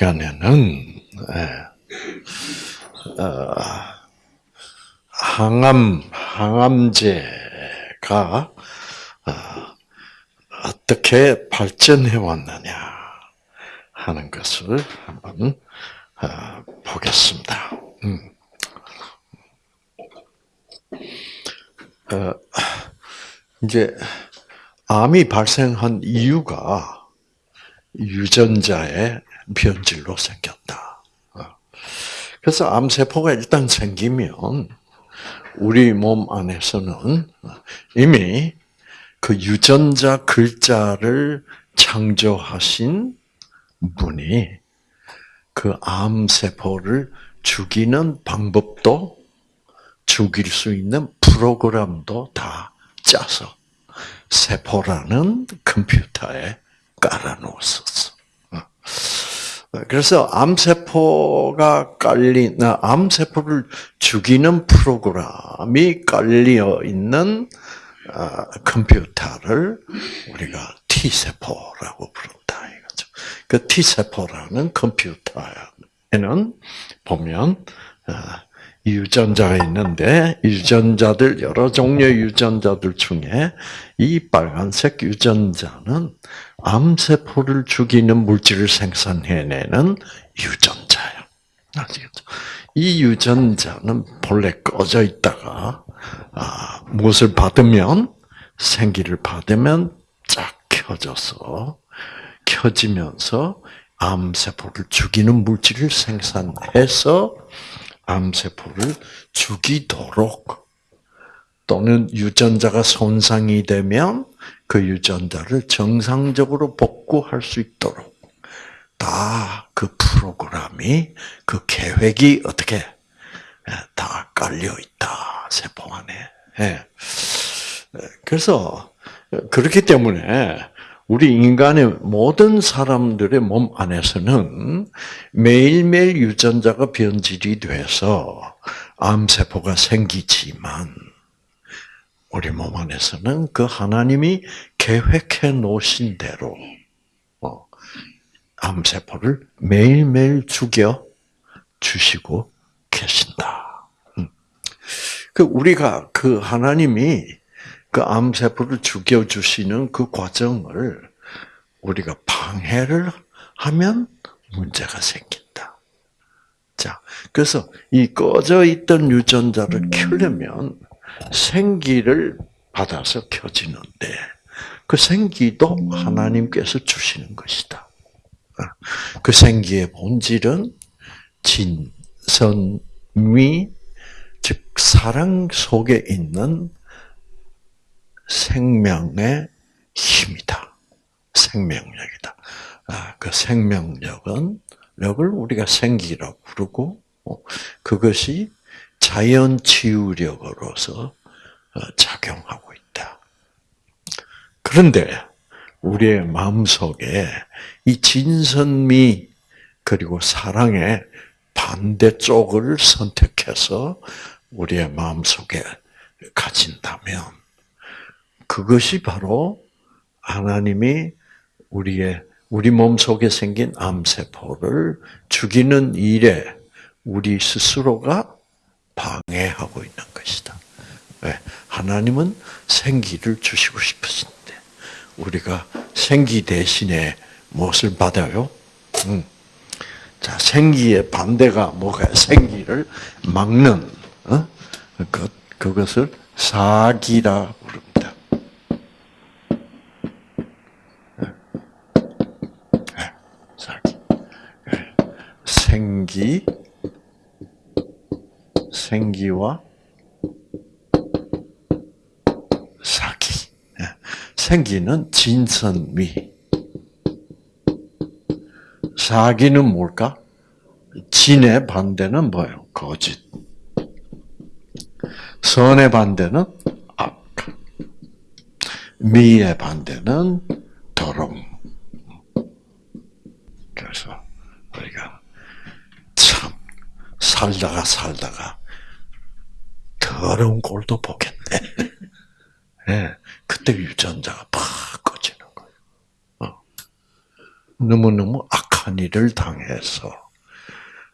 시간에는 예, 어, 항암 항암제가 어, 어떻게 발전해 왔느냐 하는 것을 한번 어, 보겠습니다. 음. 어, 이제 암이 발생한 이유가 유전자의 변질로 생겼다. 어. 그래서 암세포가 일단 생기면 우리 몸 안에서는 이미 그 유전자 글자를 창조하신 분이 그 암세포를 죽이는 방법도 죽일 수 있는 프로그램도 다 짜서 세포라는 컴퓨터에 깔아놓았었어. 그래서 암세포가 깔린, 암세포를 죽이는 프로그램이 깔려 있는 어, 컴퓨터를 우리가 T세포라고 부른다. 그 T세포라는 컴퓨터에는 보면, 어, 유전자가 있는데 유전자들 여러 종류의 유전자들 중에 이 빨간색 유전자는 암세포를 죽이는 물질을 생산해내는 유전자예요. 아시겠죠? 이 유전자는 본래 꺼져 있다가 아, 무엇을 받으면 생기를 받으면 쫙 켜져서 켜지면서 암세포를 죽이는 물질을 생산해서 암세포를 죽이도록 또는 유전자가 손상이 되면 그 유전자를 정상적으로 복구할 수 있도록 다 그 프로그램이 그 계획이 어떻게 예, 다 깔려 있다 세포 안에. 예. 그래서 그렇기 때문에 우리 인간의 모든 사람들의 몸 안에서는 매일매일 유전자가 변질이 돼서 암세포가 생기지만 우리 몸 안에서는 그 하나님이 계획해 놓으신 대로 어, 암세포를 매일매일 죽여 주시고 계신다. 음. 그 우리가 그 하나님이 그 암세포를 죽여 주시는 그 과정을 우리가 방해를 하면 문제가 생긴다. 자, 그래서 이 꺼져 있던 유전자를 켜려면 생기를 받아서 켜지는데 그 생기도 하나님께서 주시는 것이다. 그 생기의 본질은 진선미, 즉 사랑 속에 있는 생명의 힘이다. 생명력이다. 아, 그 생명력은 력을 우리가 생기라고 부르고 어, 그것이 자연 치유력으로서 어, 작용하고 있다. 그런데 우리의 마음속에 이 진선미 그리고 사랑의 반대쪽을 선택해서 우리의 마음속에 가진다면 그것이 바로 하나님이 우리의 우리 몸 속에 생긴 암세포를 죽이는 일에 우리 스스로가 방해하고 있는 것이다. 왜? 하나님은 생기를 주시고 싶으신데 우리가 생기 대신에 무엇을 받아요? 음. 자, 생기의 반대가 뭐가 생기를 막는 어? 그, 그것을 사기라 부릅니다. 생기, 생기와 사기. 예. 생기는 진선미. 사기는 뭘까? 진의 반대는 뭐예요? 거짓. 선의 반대는 악. 미의 반대는 더러움. 그래서 우리가 참 살다가 살다가 더러운 꼴도 보겠네. 네, 그때 유전자가 팍 꺼지는 거예요. 어. 너무너무 악한 일을 당해서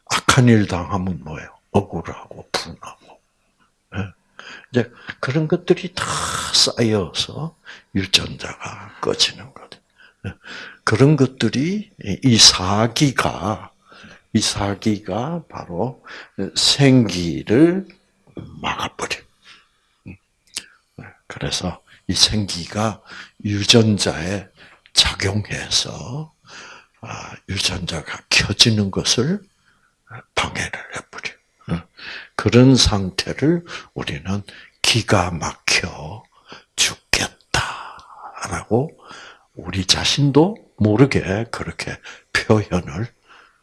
악한 일 당하면 뭐예요? 억울하고 분하고. 예. 이제 그런 것들이 다 쌓여서 유전자가 꺼지는 거죠. 예. 그런 것들이 이 사기가 이 사기가 바로 생기를 막아버려. 그래서 이 생기가 유전자에 작용해서 아, 유전자가 켜지는 것을 방해를 해버려. 어. 그런 상태를 우리는 기가 막혀 죽겠다라고 우리 자신도 모르게 그렇게 표현을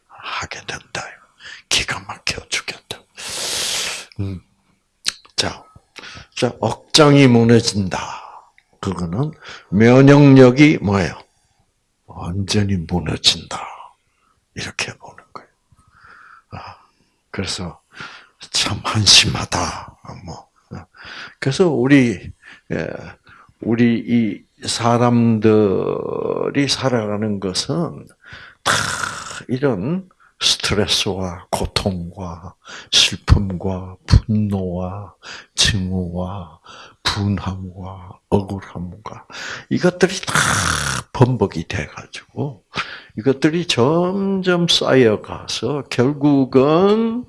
하게 된다. 기가 막혀 죽겠다. 음. 자, 자, 억장이 무너진다. 그거는 면역력이 뭐예요? 완전히 무너진다. 이렇게 보는 거예요. 아, 그래서 참 한심하다. 뭐. 그래서 우리 예, 우리 이 사람들이 살아가는 것은 다 이런 스트레스와 고통과 슬픔과 분노와 증오와 분함과 억울함과 이것들이 다 번복이 돼가지고 이것들이 점점 쌓여가서 결국은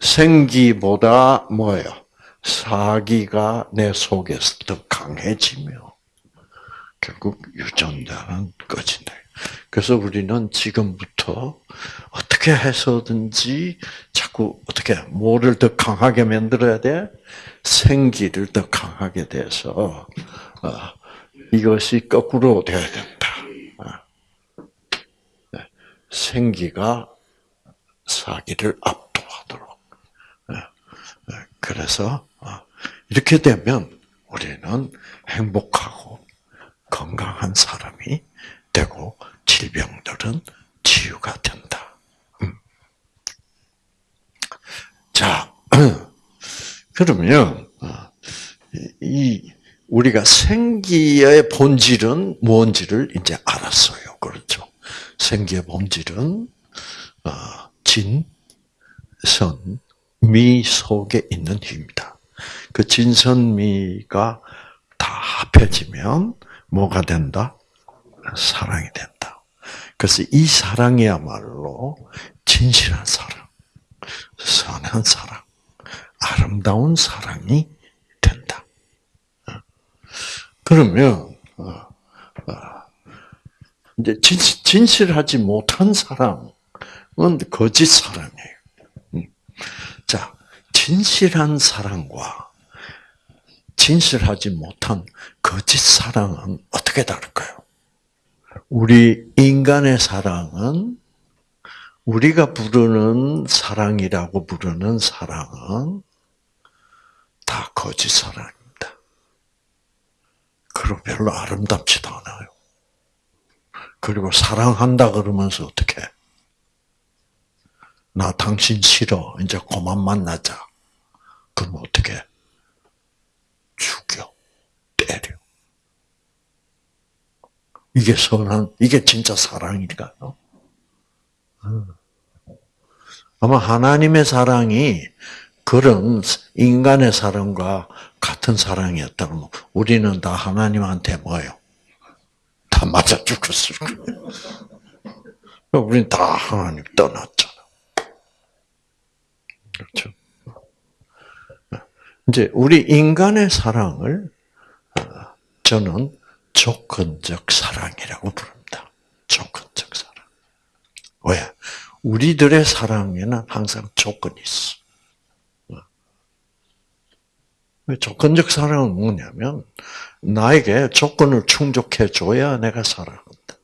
생기보다 뭐예요? 사기가 내 속에서 더 강해지며 결국 유전자는 꺼진다. 그래서 우리는 지금부터 어떻게 해서든지 자꾸 어떻게 뭐를 더 강하게 만들어야 돼? 생기를 더 강하게 돼서 어, 이것이 거꾸로 돼야 된다. 어. 네. 생기가 사기를 압도하도록. 네. 네. 그래서 어, 이렇게 되면 우리는 행복하고 건강한 사람이 되고 질병들은 치유가 된다. 음. 자, 그러면 어, 이 우리가 생기의 본질은 뭔지를 이제 알았어요. 그렇죠? 생기의 본질은 어, 진, 선, 미 속에 있는 힘이다. 그 진선미가 다 합해지면 뭐가 된다? 사랑이 된다. 그래서 이 사랑이야말로 진실한 사랑, 선한 사랑, 아름다운 사랑이 된다. 그러면 어, 어, 이제 진실하지 못한 사랑은 거짓 사랑이에요. 음. 자, 진실한 사랑과 진실하지 못한 거짓 사랑은 어떻게 다를까요? 우리 인간의 사랑은 우리가 부르는 사랑이라고 부르는 사랑은 다 거짓 사랑입니다. 그리고 별로 아름답지도 않아요. 그리고 사랑한다 그러면서 어떻게? 나 당신 싫어. 이제 그만 만나자. 그럼 어떻게? 죽여. 때려. 이게 선한, 이게 진짜 사랑일까요? 아마 하나님의 사랑이 그런 인간의 사랑과 같은 사랑이었다면 우리는 다 하나님한테 뭐요? 다 맞아 죽었을 거예요. 우리는 다 하나님 떠났잖아. 그렇죠? 이제 우리 인간의 사랑을 어, 저는 조건적 사랑이라고 부릅니다. 조건적 사랑. 왜? 우리들의 사랑에는 항상 조건이 있어. 조건적 사랑은 뭐냐면 나에게 조건을 충족해 줘야 내가 사랑한다.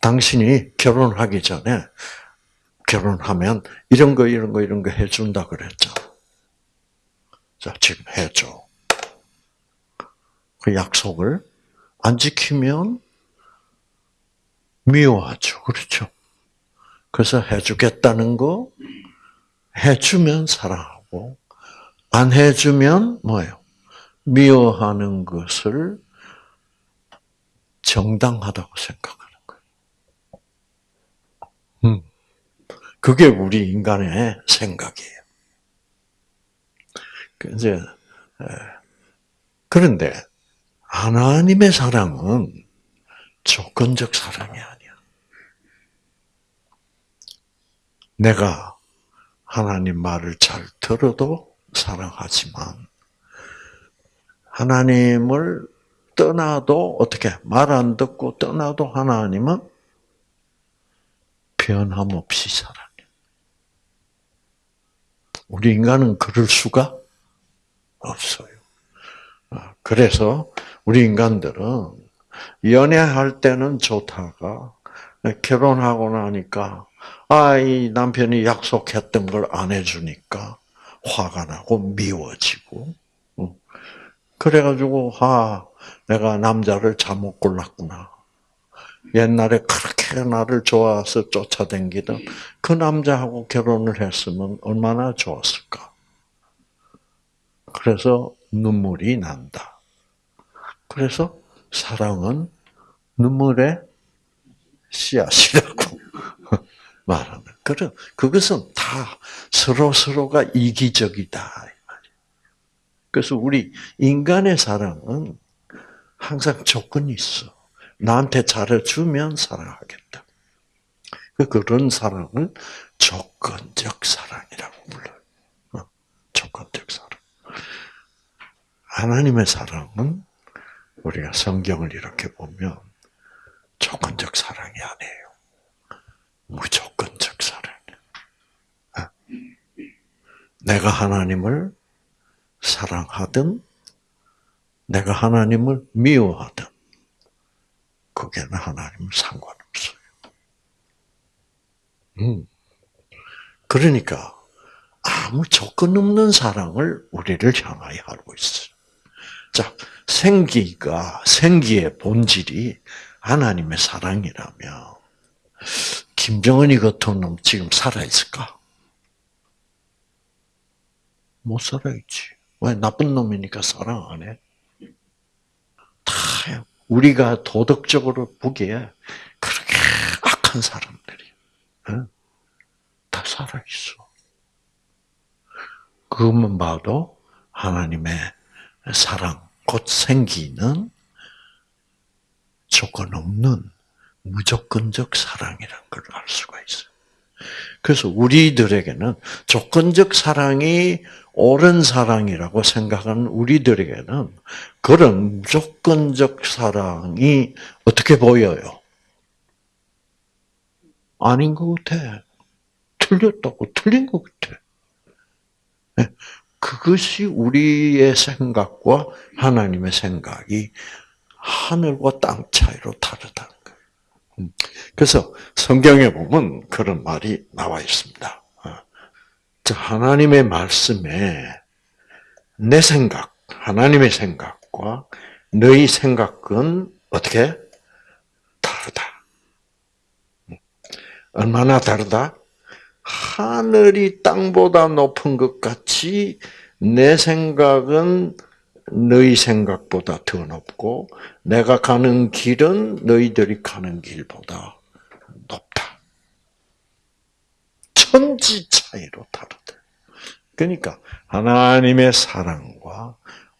당신이 결혼하기 전에 결혼하면 이런 거 이런 거 이런 거 해준다 그랬죠. 자 지금 해줘. 그 약속을 안 지키면 미워하죠. 그렇죠. 그래서 해주겠다는 거 해주면 사랑하고 안 해주면 뭐예요? 미워하는 것을 정당하다고 생각하는 거예요. 음. 그게 우리 인간의 생각이에요. 그 이제 그런데 하나님의 사랑은 조건적 사랑이 아니야. 내가 하나님 말을 잘 들어도 사랑하지만 하나님을 떠나도 어떻게 말 안 듣고 떠나도 하나님은 변함없이 사랑해. 우리 인간은 그럴 수가 없어요. 아, 그래서 우리 인간들은 연애할 때는 좋다가 결혼하고 나니까 아, 이 남편이 약속했던 걸 안 해주니까 화가 나고 미워지고 그래가지고 아 내가 남자를 잘못 골랐구나. 옛날에 그렇게 나를 좋아서 쫓아다니던 그 남자하고 결혼을 했으면 얼마나 좋았을까. 그래서 눈물이 난다. 그래서 사랑은 눈물의 씨앗이라고 말하는. 그런 그것은 다 서로 서로가 이기적이다. 그래서 우리 인간의 사랑은 항상 조건이 있어. 나한테 잘해주면 사랑하겠다. 그 그런 사랑을 조건적 사랑이라고 불러요. 어, 조건적 사랑. 하나님의 사랑은 우리가 성경을 이렇게 보면 조건적 사랑이 아니에요. 무조건적 사랑. 어. 내가 하나님을 사랑하든 내가 하나님을 미워하든 그게는 하나님은 상관없어요. 음. 그러니까 아무 조건 없는 사랑을 우리를 향하여 하고 있어요. 자, 생기가 생기의 본질이 하나님의 사랑이라면 김정은이 같은 놈 지금 살아 있을까? 못 살아있지. 왜 나쁜 놈이니까 사랑 안 해? 다 우리가 도덕적으로 보기에 그렇게 악한 사람들이 다 살아 있어. 그것만 봐도 하나님의 사랑, 곧 생기는 조건 없는 무조건적 사랑이라는 걸 알 수가 있어요. 그래서 우리들에게는 조건적 사랑이 옳은 사랑이라고 생각하는 우리들에게는 그런 무조건적 사랑이 어떻게 보여요? 아닌 것 같아. 틀렸다고 틀린 것 같아. 네. 그것이 우리의 생각과 하나님의 생각이 하늘과 땅 차이로 다르다는 거예요. 음. 그래서 성경에 보면 그런 말이 나와 있습니다. 하나님의 말씀에 내 생각, 하나님의 생각과 너희 생각은 어떻게 다르다. 얼마나 다르다? 하늘이 땅보다 높은 것 같이 내 생각은 너희 생각보다 더 높고 내가 가는 길은 너희들이 가는 길보다 높다. 천지 차이로 다르다. 그러니까 하나님의 사랑과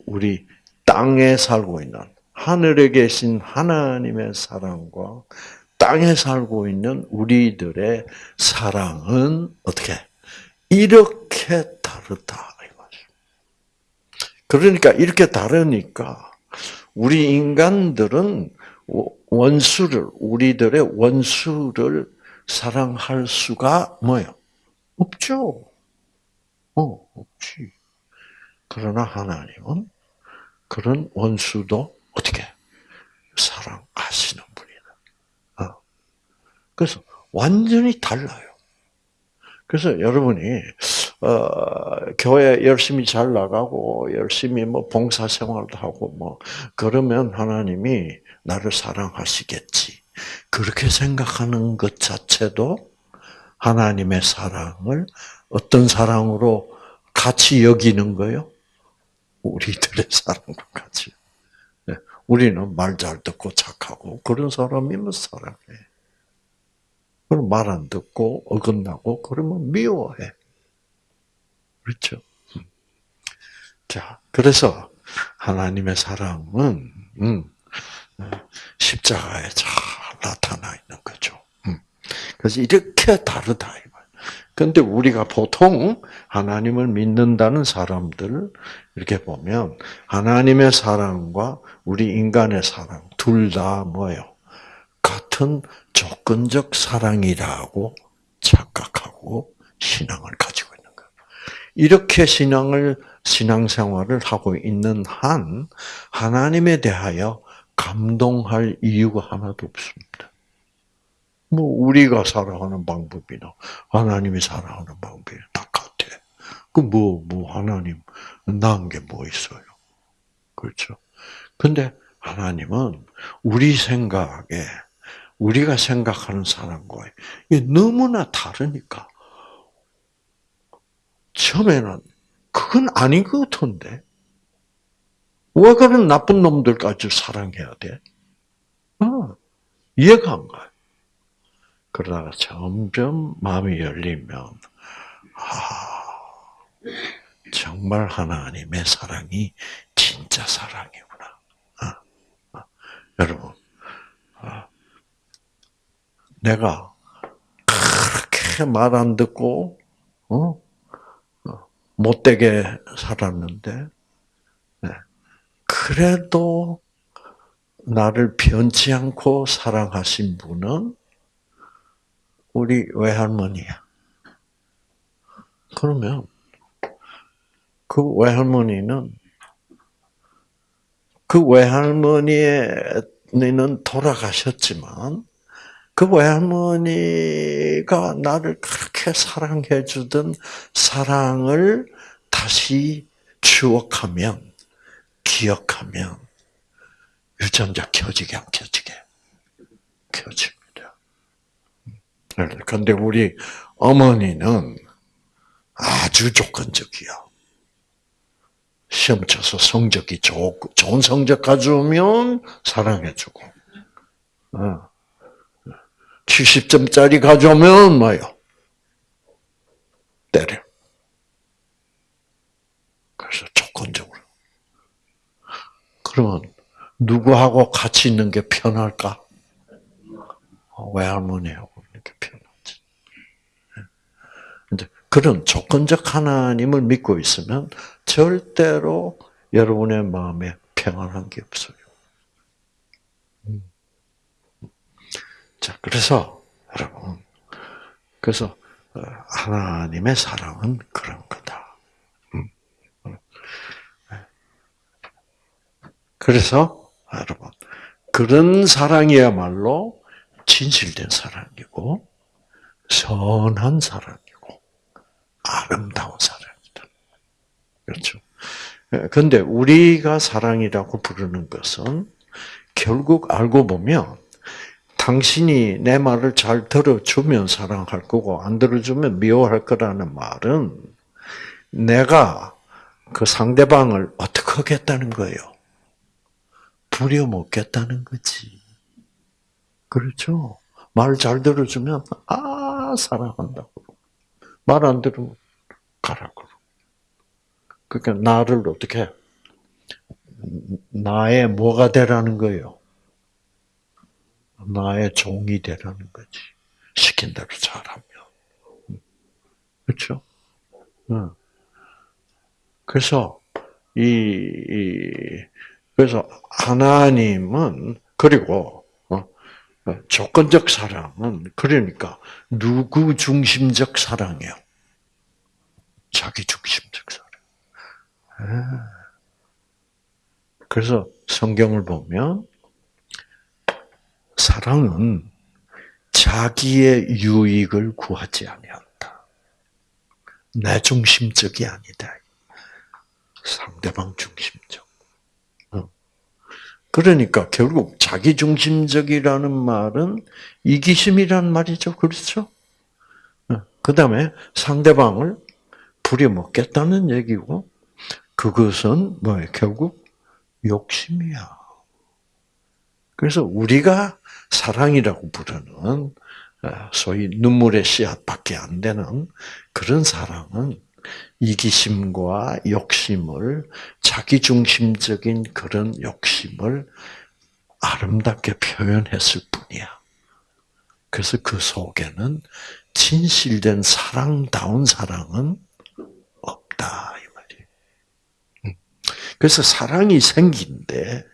우리 땅에 살고 있는 하늘에 계신 하나님의 사랑과 땅에 살고 있는 우리들의 사랑은 어떻게 이렇게 다르다 그러니까 이렇게 다르니까 우리 인간들은 원수를 우리들의 원수를 사랑할 수가 뭐요? 없죠. 어, 없지. 그러나 하나님은 그런 원수도 어떻게 사랑하시는. 그래서 완전히 달라요. 그래서 여러분이 어, 교회 열심히 잘 나가고 열심히 뭐 봉사 생활도 하고 뭐 그러면 하나님이 나를 사랑하시겠지. 그렇게 생각하는 것 자체도 하나님의 사랑을 어떤 사랑으로 같이 여기는 거요? 우리들의 사랑과 같이. 네, 우리는 말 잘 듣고 착하고 그런 사람이면 사랑해. 그럼 말 안 듣고 어긋나고 그러면 미워해. 그렇죠? 자, 그래서 하나님의 사랑은 음, 십자가에 잘 나타나 있는 거죠. 음. 그래서 이렇게 다르다. 근데 우리가 보통 하나님을 믿는다는 사람들 이렇게 보면 하나님의 사랑과 우리 인간의 사랑 둘 다 뭐예요? 같은 조건적 사랑이라고 착각하고 신앙을 가지고 있는 거예요. 이렇게 신앙을 신앙생활을 하고 있는 한 하나님에 대하여 감동할 이유가 하나도 없습니다. 뭐 우리가 살아가는 방법이나 하나님이 살아가는 방법이 똑같아. 그뭐뭐 뭐 하나님 나은 게 뭐 있어요? 그렇죠? 근데 하나님은 우리 생각에 우리가 생각하는 이게 너무나 다르니까 처음에는 그건 아닌 것 같은데 왜 그런 나쁜 놈들까지 사랑해야 돼? 어, 이해가 안 가요. 그러다가 점점 마음이 열리면 아 정말 하나님의 사랑이 진짜 사랑이구나. 아, 아, 여러분, 아, 내가 그렇게 말 안 듣고 어? 어? 못되게 살았는데 네. 그래도 나를 변치 않고 사랑하신 분은 우리 외할머니야. 그러면 그 외할머니는 그 외할머니는 돌아가셨지만 그 외할머니가 나를 그렇게 사랑해 주던 사랑을 다시 추억하면 기억하면 유전자 켜지게 안 켜지게 켜집니다. 그런데 우리 어머니는 아주 조건적이야. 시험 쳐서 성적이 좋, 좋은 성적 가져오면 사랑해주고, 70점짜리 어. 가져오면 뭐요? 때려. 그래서 조건적으로. 그러면 누구하고 같이 있는 게 편할까? 외할머니하고 이렇게 편하지. 이제 그런 조건적 하나님을 믿고 있으면 절대로 여러분의 마음에 평안한 게 없어요. 자, 그래서 여러분, 그래서 어, 하나님의 사랑은 그런 거다. 음. 그래서 여러분, 그런 사랑이야말로 진실된 사랑이고 선한 사랑이고 아름다운 사랑이다. 그렇죠? 근데 우리가 사랑이라고 부르는 것은 결국 알고 보면 당신이 내 말을 잘 들어주면 사랑할 거고 안 들어주면 미워할 거라는 말은 내가 그 상대방을 어떻게 하겠다는 거예요? 부려먹겠다는 거지. 그렇죠. 말 잘 들어주면 아 사랑한다고. 말 안 들으면 가라고. 그러니까 나를 어떻게 나의 뭐가 되라는 거예요. 나의 종이 되라는 거지. 시킨 대로 잘하면. 그렇죠? 그래서 이, 이 그래서 하나님은 그리고 조건적 사랑은 그러니까 누구 중심적 사랑이요? 자기 중심적 사랑. 아. 그래서 성경을 보면 사랑은 자기의 유익을 구하지 아니한다. 내 중심적이 아니다. 상대방 중심적. 그러니까 결국 자기 중심적이라는 말은 이기심이란 말이죠. 그렇죠? 그 다음에 상대방을 부려먹겠다는 얘기고, 그것은 뭐예요? 결국 욕심이야. 그래서 우리가 사랑이라고 부르는 어, 소위 눈물의 씨앗밖에 안 되는 그런 사랑은 이기심과 욕심을 자기중심적인 그런 욕심을 아름답게 표현했을 뿐이야. 그래서 그 속에는 진실된 사랑다운 사랑은 없다 이 말이에요. 음. 그래서 사랑이 생기인데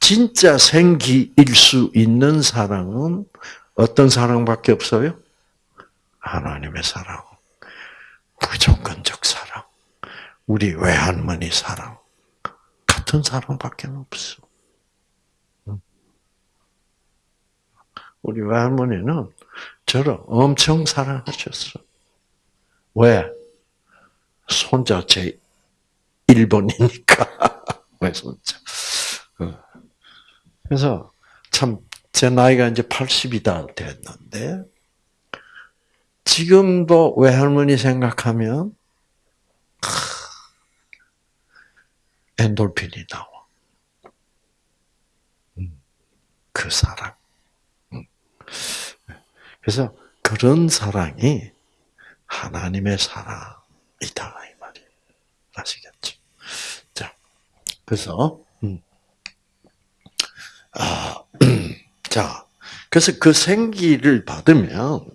진짜 생기일 수 있는 사랑은 어떤 사랑밖에 없어요? 하나님의 사랑, 무조건적 사랑, 우리 외할머니 사랑 같은 사랑밖에 없어. 우리 외할머니는 저를 엄청 사랑하셨어. 왜? 손자 제 1번이니까. 왜 손자? 어. 그래서 참 제 나이가 이제 80이 다 됐는데 지금도 외할머니 생각하면 엔돌핀이 나와. 음, 그 사랑. 그래서 그런 사랑이 하나님의 사랑이다 이 말이 아시겠죠? 자, 그래서 음. 아, 자, 그래서 그 생기를 받으면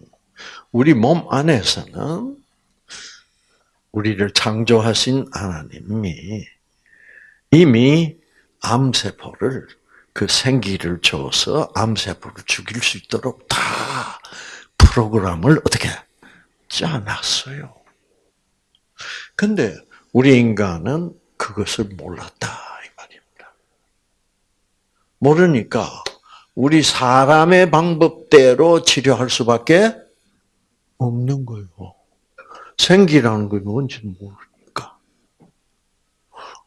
우리 몸 안에서는 우리를 창조하신 하나님이 이미 암세포를 그 생기를 줘서 암세포를 죽일 수 있도록 다 프로그램을 어떻게 짜놨어요. 근데 우리 인간은 그것을 몰랐다. 모르니까 우리 사람의 방법대로 치료할 수밖에 없는 거예요. 생기라는 게 뭔지 모르니까.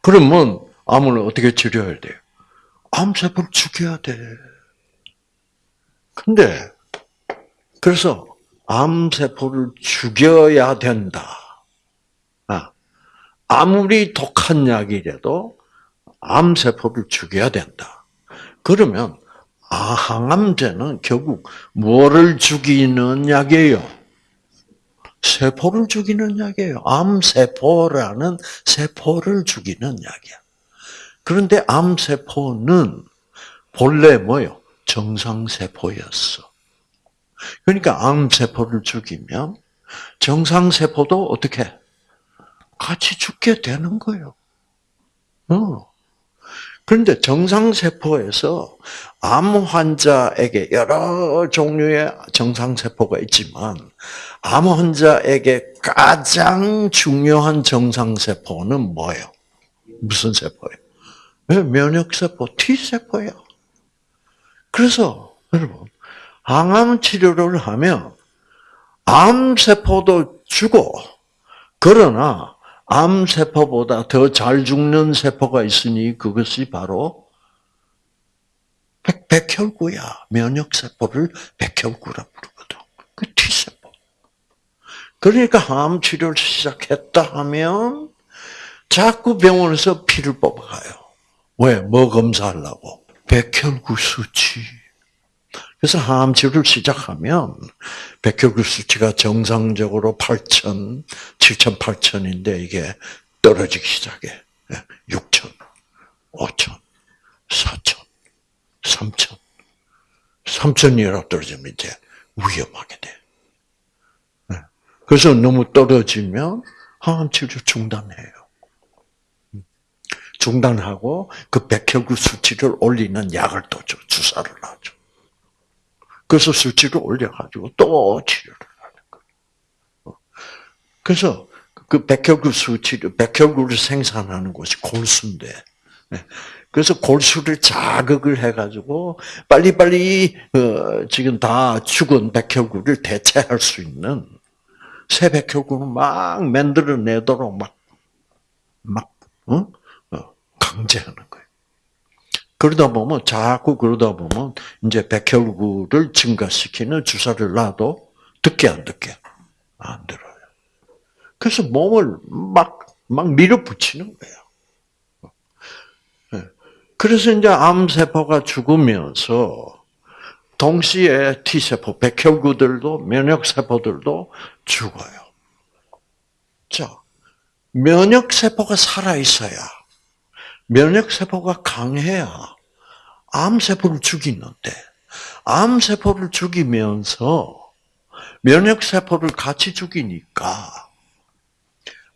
그러면 암을 어떻게 치료해야 돼요? 암세포를 죽여야 돼. 근데 그래서 암세포를 죽여야 된다. 아, 아무리 독한 약이라도 암세포를 죽여야 된다. 그러면 아, 항암제는 결국 뭐를 죽이는 약이에요? 세포를 죽이는 약이에요. 암세포라는 세포를 죽이는 약이야. 그런데 암세포는 본래 뭐요? 정상세포였어. 그러니까 암세포를 죽이면 정상세포도 어떻게? 같이 죽게 되는 거예요. 어. 그런데 정상세포에서 암 환자에게 여러 종류의 정상세포가 있지만, 암 환자에게 가장 중요한 정상세포는 뭐예요? 무슨 세포예요? 면역세포, T세포예요. 그래서, 여러분, 항암 치료를 하면 암세포도 죽어. 그러나 암세포보다 더 잘 죽는 세포가 있으니 그것이 바로 백, 백혈구야. 면역세포를 백혈구라 부르거든. 그 T세포. 그러니까 항암 치료를 시작했다 하면 자꾸 병원에서 피를 뽑아가요. 왜? 뭐 검사하려고? 백혈구 수치. 그래서 항암 치료를 시작하면 백혈구 수치가 정상적으로 8천, 7천, 8천인데 이게 떨어지기 시작해. 6천, 5천, 4천, 3천. 3천이라 떨어지면 이제 위험하게 돼. 네. 그래서 너무 떨어지면 항암 치료 중단해요. 중단하고 그 백혈구 수치를 올리는 약을 또 줘, 주사를 놔줘. 그래서 수치를 올려가지고 또 치료를 하는 거예요. 그래서 그 백혈구 수치를, 백혈구를 생산하는 곳이 골수인데, 네. 그래서 골수를 자극을 해가지고 빨리빨리 어, 지금 다 죽은 백혈구를 대체할 수 있는 새 백혈구를 막 만들어내도록 막, 막, 어? 어 강제하는 거예요. 그러다 보면 자꾸 그러다 보면 이제 백혈구를 증가시키는 주사를 놔도 듣게 안 듣게 안 들어요. 그래서 몸을 막 막 밀어붙이는 거예요. 예. 그래서 이제 암 세포가 죽으면서 동시에 T세포, 백혈구들도, 면역 세포들도 죽어요. 자, 면역 세포가 살아 있어야, 면역세포가 강해야 암세포를 죽이는데, 암세포를 죽이면서 면역세포를 같이 죽이니까,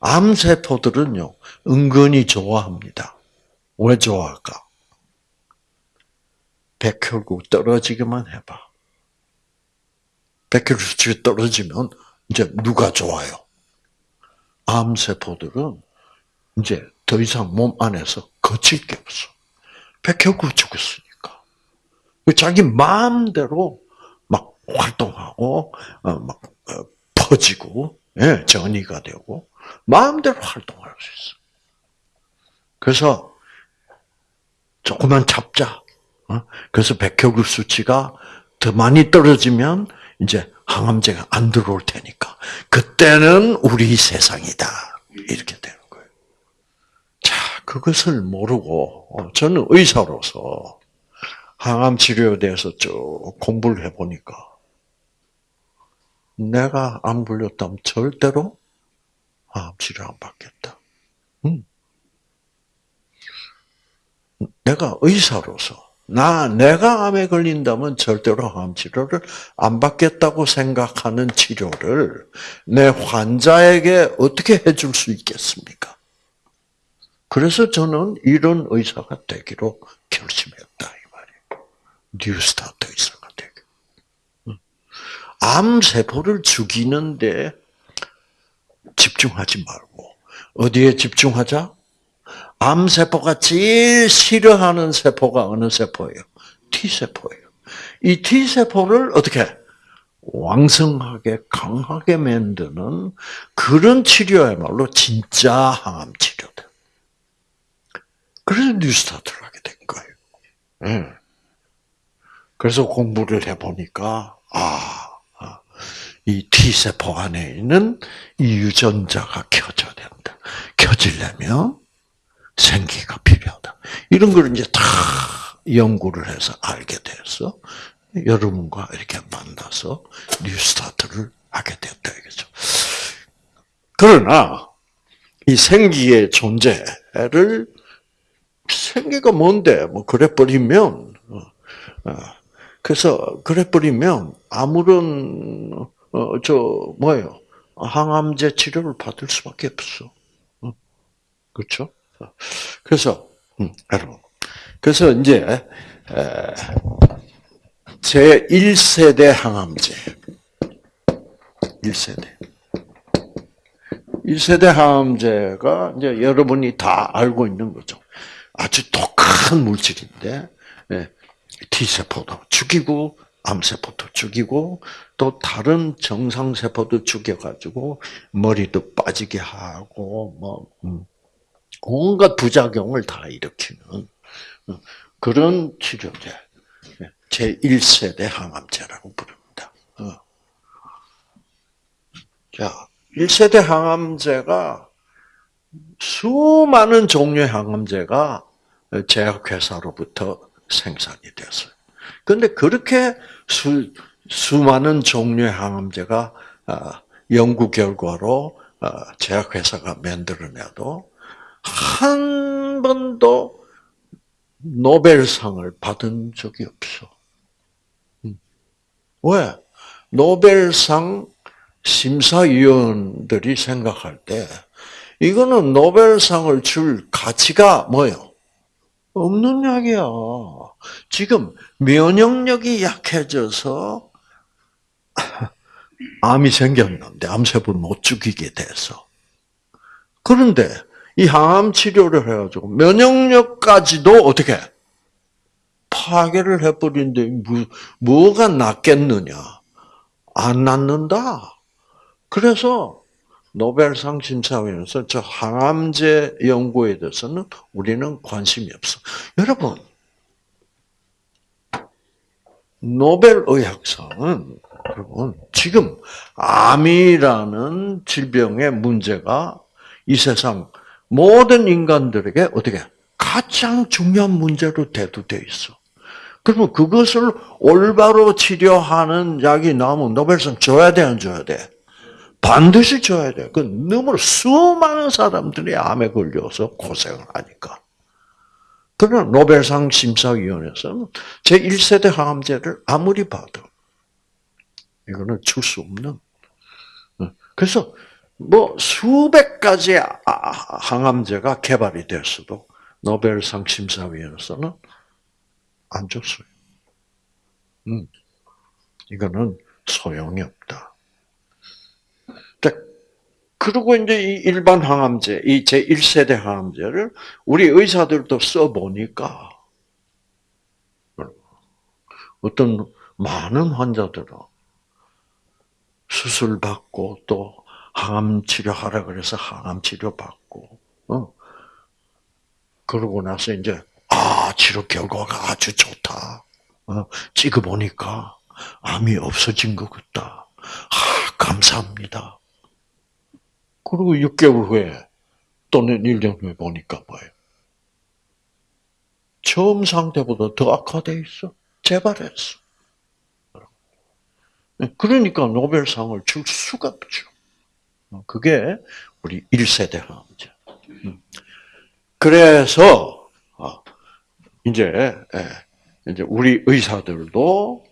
암세포들은요, 은근히 좋아합니다. 왜 좋아할까? 백혈구 떨어지기만 해봐. 백혈구 수치가 떨어지면 이제 누가 좋아요? 암세포들은 이제 더 이상 몸 안에서 거칠 게 없어. 백혈구 죽었으니까. 자기 마음대로 막 활동하고, 어, 막 어, 퍼지고, 예, 전이가 되고, 마음대로 활동할 수 있어. 그래서 조금만 잡자. 어? 그래서 백혈구 수치가 더 많이 떨어지면 이제 항암제가 안 들어올 테니까 그때는 우리 세상이다 이렇게 거예요. 자 그것을 모르고 어, 저는 의사로서 항암 치료에 대해서 쭉 공부를 해보니까 내가 암 걸렸다면 절대로 항암 치료 안 받겠다. 음. 내가 의사로서 나 내가 암에 걸린다면 절대로 암 치료를 안 받겠다고 생각하는 치료를 내 환자에게 어떻게 해줄 수 있겠습니까? 그래서 저는 이런 의사가 되기로 결심했다 이 말이에요. 뉴스타트 의사가 되기. 암 세포를 죽이는데 집중하지 말고 어디에 집중하자? 암 세포가 제일 싫어하는 세포가 어느 세포예요? T세포예요. 이 T세포를 어떻게 왕성하게 강하게 만드는 그런 치료야말로 진짜 항암 치료다. 그래서 뉴스타트를 하게 된 거예요. 네. 그래서 공부를 해보니까 아, 아, 이 T세포 안에 있는 이 유전자가 켜져야 된다. 켜지려면 생기가 필요하다. 이런 걸 이제 다 연구를 해서 알게 돼서 여러분과 이렇게 만나서 뉴스타트를 하게 됐다 이거죠. 그러나 이 생기의 존재를 생기가 뭔데 뭐 그래 버리면 어, 어, 그래서 그래 버리면 아무런 어, 저 뭐예요 항암제 치료를 받을 수밖에 없어. 그렇죠? 그래서 음, 여러분, 그래서 이제 제 1세대 항암제, 1세대. 1세대 항암제가 이제 여러분이 다 알고 있는 거죠. 아주 독한 물질인데 예, T세포도 죽이고 암세포도 죽이고 또 다른 정상세포도 죽여가지고 머리도 빠지게 하고 뭐 음. 온갖 부작용을 다 일으키는 어, 그런 치료제. 제1세대 항암제라고 부릅니다. 어. 자, 1세대 항암제가 수많은 종류의 항암제가 제약회사로부터 생산이 됐어요. 그런데 그렇게 수, 수많은 종류의 항암제가 아, 연구 결과로 아, 제약회사가 만들어내도 한 번도 노벨상을 받은 적이 없어. 음. 왜? 노벨상 심사위원들이 생각할 때 이거는 노벨상을 줄 가치가 뭐요? 없는 약이야. 지금 면역력이 약해져서 암이 생겼는데 암세포를 못 죽이게 돼서 그런데 이 항암 치료를 해가지고 면역력까지도 어떻게 파괴를 해버리는데 뭐, 뭐가 낫겠느냐? 안 낫는다. 그래서 노벨상 심사위원회에서 저 항암제 연구에 대해서는 우리는 관심이 없어. 여러분, 노벨 의학상은 여러분 지금 암이라는 질병의 문제가 이 세상 모든 인간들에게 어떻게 가장 중요한 문제로 대두돼 있어. 그러면 그것을 올바로 치료하는 약이 나오면 노벨상 줘야 돼, 안 줘야 돼? 반드시 줘야 돼. 그 너무 수많은 사람들이 암에 걸려서 고생을 하니까. 그러나 노벨상 심사위원회에서는 제1세대 항암제를 아무리 봐도 이거는 줄 수 없는. 그래서 뭐 수백 가지 항암제가 개발이 됐어도 노벨상 심사위원회에서는 안 줬어요. 음, 이거는 소용이 없다. 그리고 이제 이 일반 항암제, 이 제1세대 항암제를 우리 의사들도 써보니까 어떤 많은 환자들은 수술 받고 또 항암 치료하라 그래서 항암 치료 받고, 어. 그러고 나서 이제 아 치료 결과가 아주 좋다. 어, 찍어보니까 암이 없어진 것 같다. 아 감사합니다. 그리고 6개월 후에 또는 1년 후에 보니까 뭐예요? 처음 상태보다 더 악화돼 있어. 재발했어. 그러니까 노벨상을 줄 수가 없죠. 그게 우리 1세대 항암제. 음. 그래서 어, 이제 예, 이제 우리 의사들도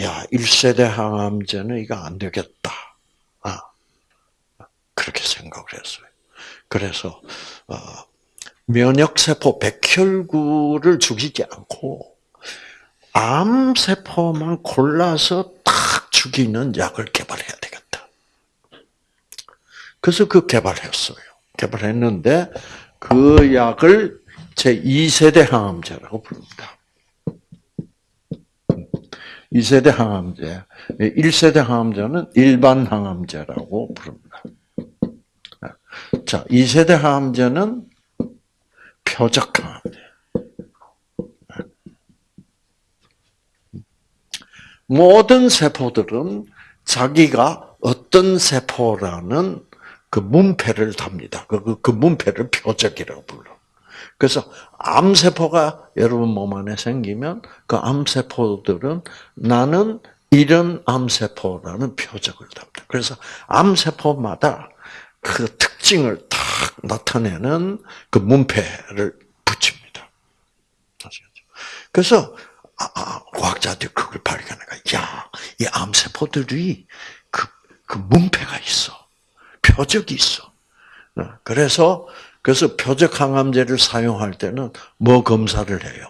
야 1세대 항암제는 이거 안 되겠다. 아, 그렇게 생각을 했어요. 그래서 어, 면역세포 백혈구를 죽이지 않고 암세포만 골라서 딱 죽이는 약을 개발해야 되겠다. 그래서 그 개발했어요. 개발했는데 그 약을 제2세대 항암제라고 부릅니다. 2세대 항암제, 1세대 항암제는 일반 항암제라고 부릅니다. 자, 2세대 항암제는 표적 항암제. 모든 세포들은 자기가 어떤 세포라는 그 문패를 답니다. 그, 그, 그 문패를 표적이라고 불러. 그래서 암세포가 여러분 몸 안에 생기면 그 암세포들은 나는 이런 암세포라는 표적을 답니다. 그래서 암세포마다 그 특징을 딱 나타내는 그 문패를 붙입니다. 그래서 아, 아, 과학자들이 그걸 발견해가, 야, 이 암세포들이 그, 그 문패가 있어. 표적이 있어. 어, 그래서 그래서 표적 항암제를 사용할 때는 뭐 검사를 해요?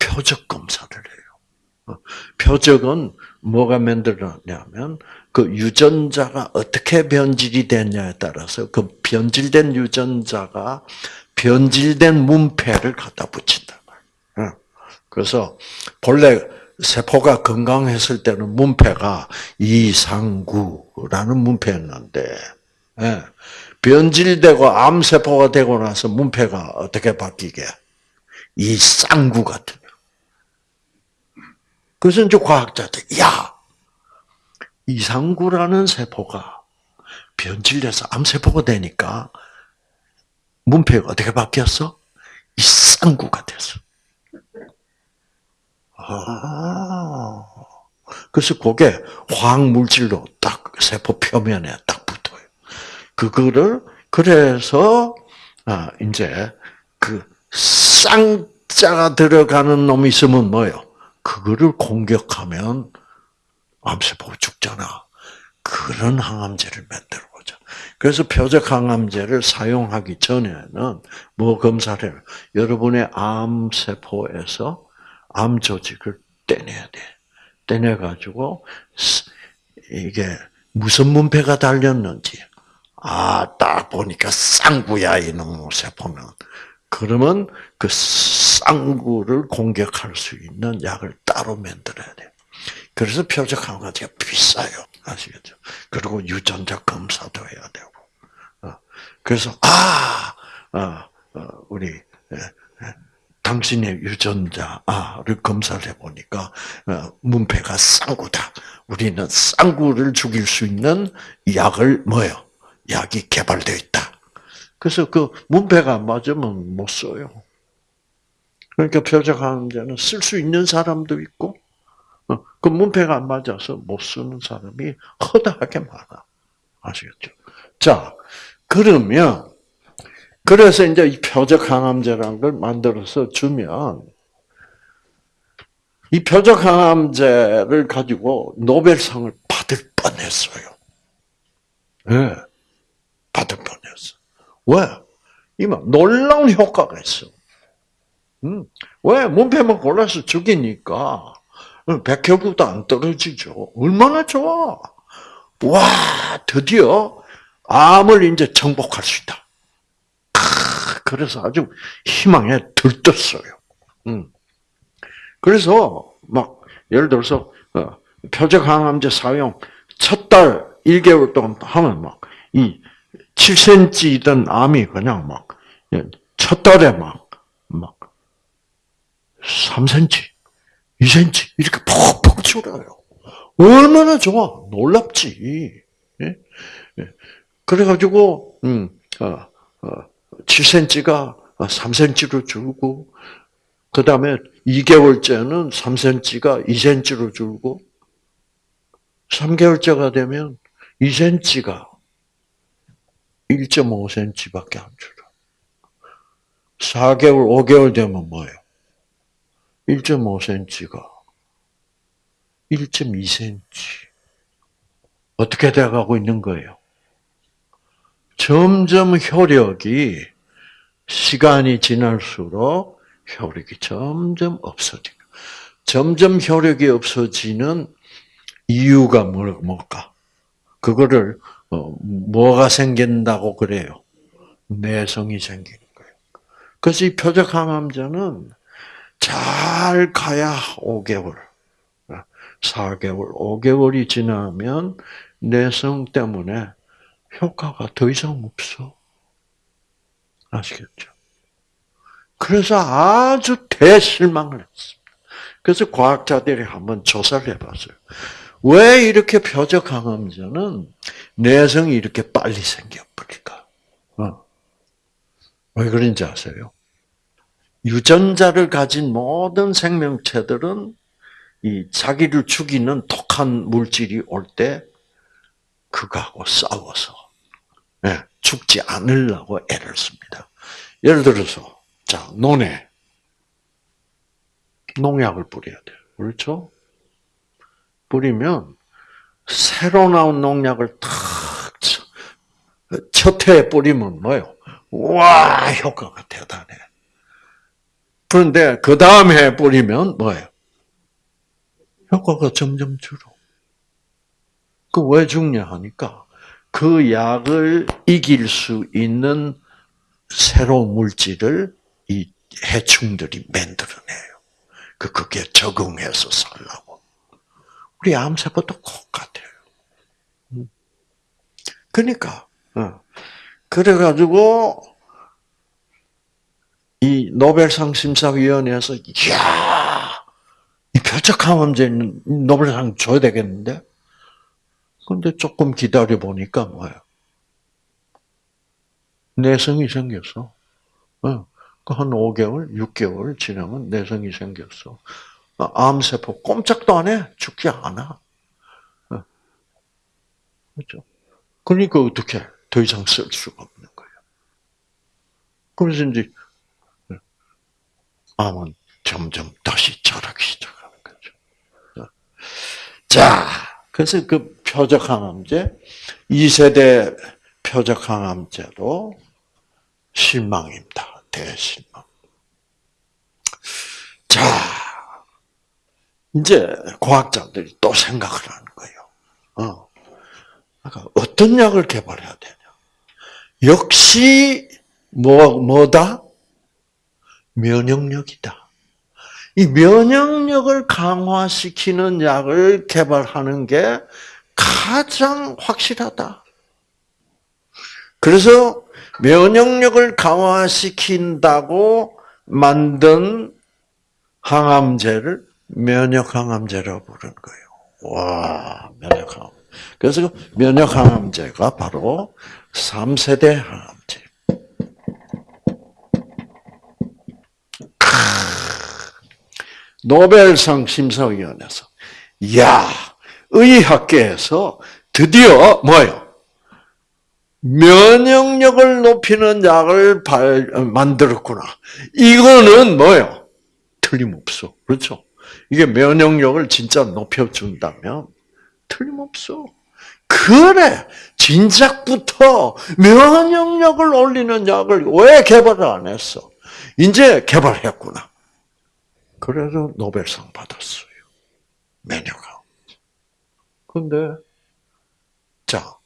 표적 검사를 해요. 어, 표적은 뭐가 만들어냐면 그 유전자가 어떻게 변질이 됐냐에 따라서 그 변질된 유전자가 변질된 문패를 갖다 붙인다 그래서 본래 세포가 건강했을 때는 문패가 이상구라는 문패였는데 예. 변질되고 암세포가 되고 나서 문패가 어떻게 바뀌게? 이쌍구 같은. 그래서 이제 과학자들, 야! 이상구라는 세포가 변질돼서 암세포가 되니까 문패가 어떻게 바뀌었어? 이쌍구가 됐어. 아. 그래서 그게 화학 물질로 딱 세포 표면에 딱 붙어요. 그거를, 그래서, 아, 이제, 그, 쌍자가 들어가는 놈이 있으면 뭐요? 그거를 공격하면 암세포가 죽잖아. 그런 항암제를 만들어 보자. 그래서 표적 항암제를 사용하기 전에는 뭐 검사를? 여러분의 암 세포에서 암 조직을 떼내야 돼. 떼내 가지고, 이게 무슨 문패가 달렸는지, 아, 딱 보니까 쌍구야, 이놈 세포는. 그러면 그 쌍구를 공격할 수 있는 약을 따로 만들어야 돼요. 그래서 표적 항암제가 비싸요. 아시겠죠? 그리고 유전자 검사도 해야 되고. 어, 그래서, 아, 어, 어, 우리, 당신의 유전자를 검사를 해보니까 어, 문패가 쌍구다. 우리는 쌍구를 죽일 수 있는 약을 뭐요? 약이 개발되어 있다. 그래서 그 문패가 안 맞으면 못 써요. 그러니까 표적 항암제는 쓸 수 있는 사람도 있고, 어, 그 문패가 안 맞아서 못 쓰는 사람이 허다하게 많아. 아시겠죠? 자, 그러면, 그래서 이제 이 표적 항암제라는 걸 만들어서 주면, 이 표적 항암제를 가지고 노벨상을 받을 뻔했어요. 예. 네, 받을 뻔했어. 왜? 이만 놀라운 효과가 있어. 음, 왜? 문패만 골라서 죽이니까 백혈구도 안 떨어지죠. 얼마나 좋아. 와, 드디어 암을 이제 정복할 수 있다. 그래서 아주 희망에 들떴어요. 음. 그래서 막 예를 들어서 어, 표적 항암제 사용 첫 달 1개월 동안 하면 막 이 7cm이던 암이 그냥 막 첫 달에 막 막 3cm, 2cm 이렇게 푹푹 줄어요. 얼마나 좋아, 놀랍지. 예? 예. 그래가지고 음, 어, 어, 7cm가 3cm로 줄고 그 다음에 2개월째는 3cm가 2cm로 줄고, 3개월째가 되면 2cm가 1.5cm밖에 안 줄어. 4개월, 5개월 되면 뭐예요? 1.5cm가 1.2cm. 어떻게 돼가고 있는 거예요? 점점 효력이 시간이 지날수록 효력이 점점 없어지고, 점점 효력이 없어지는 이유가 뭘까? 그거를 어, 뭐가 생긴다고 그래요? 내성이 생기는 거예요. 그래서 이 표적 항암제는 잘 가야 5개월, 4개월, 5개월이 지나면 내성 때문에 효과가 더 이상 없어. 아시겠죠? 그래서 아주 대실망을 했습니다. 그래서 과학자들이 한번 조사를 해봤어요. 왜 이렇게 표적 항암제는 내성이 이렇게 빨리 생겨버릴까? 어. 왜 그런지 아세요? 유전자를 가진 모든 생명체들은 이 자기를 죽이는 독한 물질이 올 때 그거하고 싸워서 네, 죽지 않으려고 애를 씁니다. 예를 들어서 자, 논에 농약을 뿌려야 돼요. 그렇죠? 뿌리면 새로 나온 농약을 탁 첫 해에 뿌리면 뭐요? 와 효과가 대단해. 그런데 그 다음 해 뿌리면 뭐예요? 효과가 점점 줄어. 그 왜 죽냐 하니까 그 약을 이길 수 있는 새로운 물질을 이 해충들이 만들어내요. 그 그게 적응해서 살라고. 우리 암세포도 똑같아요. 음. 그러니까 어. 그래가지고 이 노벨상 심사위원회에서 이야 이 표적항암제는 노벨상 줘야 되겠는데 근데 조금 기다려 보니까 뭐예요? 내성이 생겼어. 어. 한 5개월, 6개월 지나면 내성이 생겼어. 암세포 꼼짝도 안 해. 죽지 않아. 어. 그렇죠? 그러니까 어떻게 더 이상 쓸 수가 없는 거예요. 그래서 이제 암은 점점 다시 자라기 시작하는 거죠. 어. 자, 그래서 그 표적항암제, 2세대 표적항암제로 실망입니다. 대실망. 자, 이제 과학자들이 또 생각을 하는 거예요. 어. 그러니까 어떤 약을 개발해야 되냐. 역시, 뭐, 뭐다? 면역력이다. 이 면역력을 강화시키는 약을 개발하는 게 가장 확실하다. 그래서 면역력을 강화시킨다고 만든 항암제를 면역항암제라고 부르는 거예요. 와, 면역항. 그래서 그 면역항암제가 바로 3세대 항암 노벨상 심사위원회에서 야 의학계에서 드디어 뭐요? 면역력을 높이는 약을 발, 만들었구나. 이거는 뭐요? 틀림없어. 그렇죠? 이게 면역력을 진짜 높여준다면 틀림없어. 그래, 진작부터 면역력을 올리는 약을 왜 개발을 안 했어? 이제 개발했구나. 그래서 노벨상 받았어요. 면역학. 근데, 자,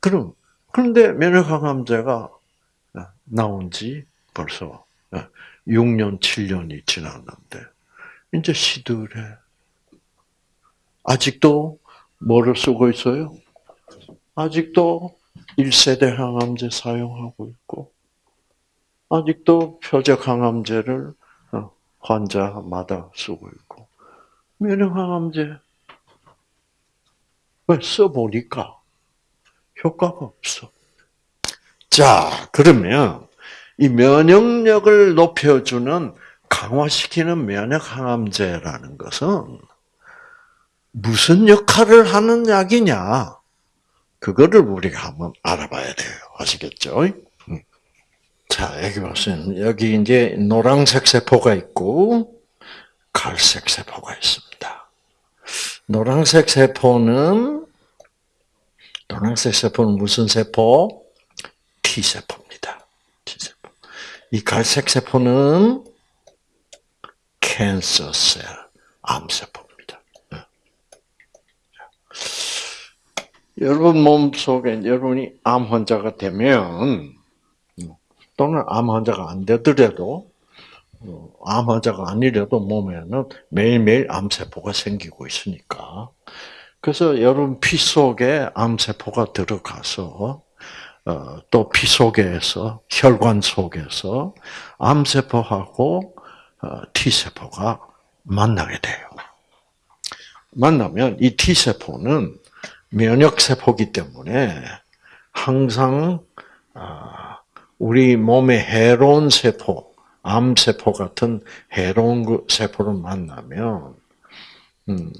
그럼, 그런데 면역항암제가 나온 지 벌써 6년, 7년이 지났는데, 이제 시들해. 아직도 뭐를 쓰고 있어요? 아직도 1세대 항암제 사용하고 있고, 아직도 표적 항암제를 어, 환자마다 쓰고 있고, 면역 항암제 왜 써보니까 효과가 없어. 자, 그러면 이 면역력을 높여주는 강화시키는 면역 항암제라는 것은 무슨 역할을 하는 약이냐? 그거를 우리가 한번 알아봐야 돼요. 아시겠죠? 음. 자, 여기 보세요. 여기 이제 노란색 세포가 있고, 갈색 세포가 있습니다. 노란색 세포는, 노란색 세포는 무슨 세포? T세포입니다. T세포. 이 갈색 세포는 캔서 셀, 암 세포. 여러분 몸 속에 여러분이 암 환자가 되면 또는 암 환자가 안 되더라도 어, 암 환자가 아니라도 몸에는 매일매일 암세포가 생기고 있으니까 그래서 여러분 피 속에 암세포가 들어가서 어, 또피 속에서 혈관 속에서 암세포하고 어, T세포가 만나게 돼요. 만나면 이 T세포는 면역세포기 때문에 항상 아, 우리 몸의 해로운 세포, 암세포 같은 해로운 그 세포를 만나면 음,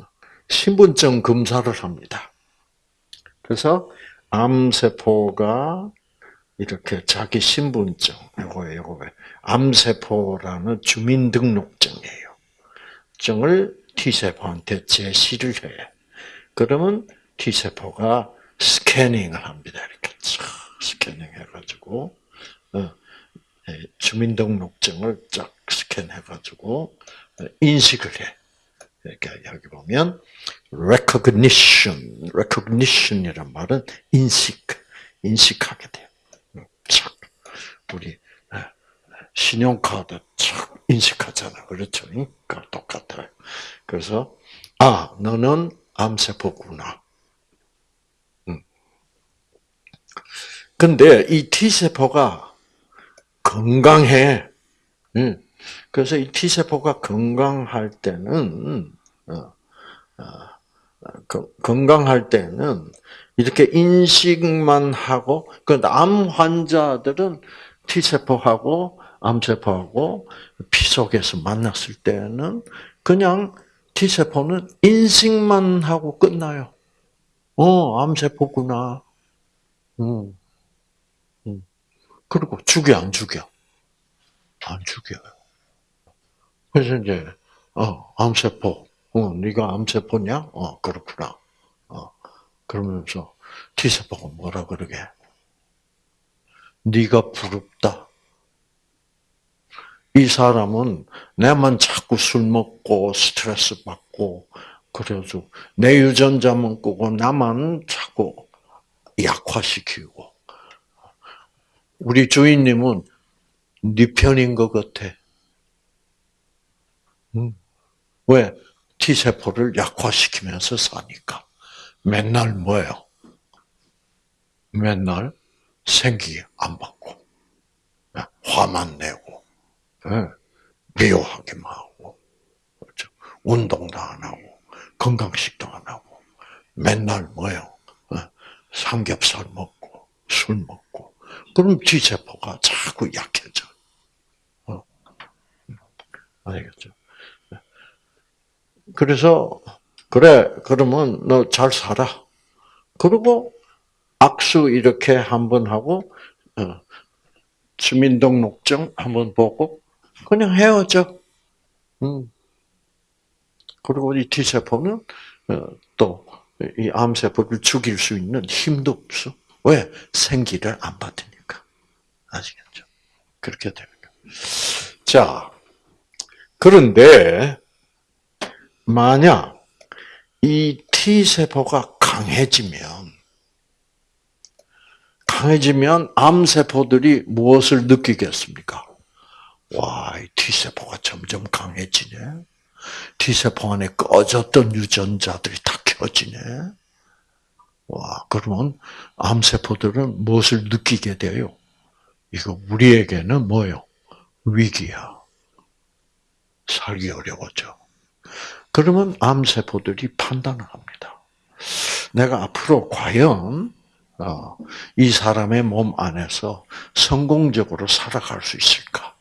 신분증 검사를 합니다. 그래서 암세포가 이렇게 자기 신분증, 이거 이거 암세포라는 주민등록증이에요. 증을 T세포한테 제시를 해. 그러면 T세포가 스캐닝을 합니다. 이렇게 쫙 스캐닝 해가지고, 주민등록증을 쫙 스캔해가지고, 어, 인식을 해. 이렇게 여기 보면, recognition, recognition이란 말은 인식, 인식하게 돼요. 착. 우리, 어, 신용카드 착 인식하잖아. 그렇죠? 그 똑같아요. 그래서, 아, 너는 암세포구나. 근데 이 T세포가 건강해. 그래서 이 T세포가 건강할 때는, 어, 어, 건강할 때는 이렇게 인식만 하고, 그암 환자들은 T세포하고 암세포하고 피 속에서 만났을 때는 그냥 T세포는 인식만 하고 끝나요. 어, 암세포구나. 음. 그리고 죽여 안 죽여? 안 죽여요. 그래서 이제 어 암세포, 어 네가 암세포냐? 어 그렇구나. 어 그러면서 T 세포가 뭐라 그러게? 네가 부럽다. 이 사람은 내만 자꾸 술 먹고 스트레스 받고 그래가지고 내 유전자만 끄고 나만 자꾸 약화시키고 우리 주인님은 네 편인 것 같아. 음. 왜? T세포를 약화시키면서 사니까. 맨날 뭐예요? 맨날 생기 안 받고, 화만 내고, 미워하기만 하고, 그렇죠? 운동도 안 하고, 건강식도 안 하고, 맨날 뭐예요? 삼겹살 먹고, 술 먹고, 그럼 T세포가 자꾸 약해져. 어. 알겠죠? 그래서 그래 그러면 너 잘 살아. 그리고 악수 이렇게 한 번 하고 어, 주민등록증 한번 보고 그냥 헤어져. 음. 그리고 이 T세포는 어, 또이 암세포를 죽일 수 있는 힘도 없어. 왜? 생기를 안 받으니까. 아시겠죠? 그렇게 되는 거예요. 자, 그런데 만약 이 T세포가 강해지면 강해지면 암세포들이 무엇을 느끼겠습니까? 와, 이 T세포가 점점 강해지네. T세포 안에 꺼졌던 유전자들이 다 켜지네. 와, 그러면 암세포들은 무엇을 느끼게 돼요? 이거 우리에게는 뭐요? 위기야. 살기 어려워져. 그러면 암세포들이 판단을 합니다. 내가 앞으로 과연 어, 이 사람의 몸 안에서 성공적으로 살아갈 수 있을까?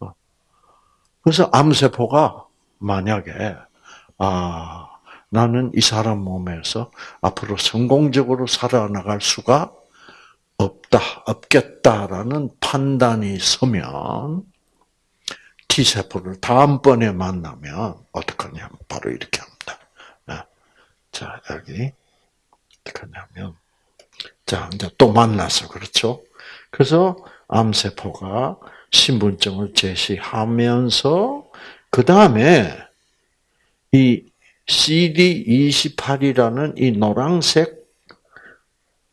어. 그래서 암세포가 만약에 아 나는 이 사람 몸에서 앞으로 성공적으로 살아나갈 수가 없다, 없겠다라는 판단이 서면 T세포를 다음번에 만나면 어떻게 하냐면 바로 이렇게 합니다. 네. 자, 여기 어떻게 하냐면 자, 이제 또 만나서 그렇죠? 그래서 암세포가 신분증을 제시하면서 그 다음에 이 CD28이라는 이 노란색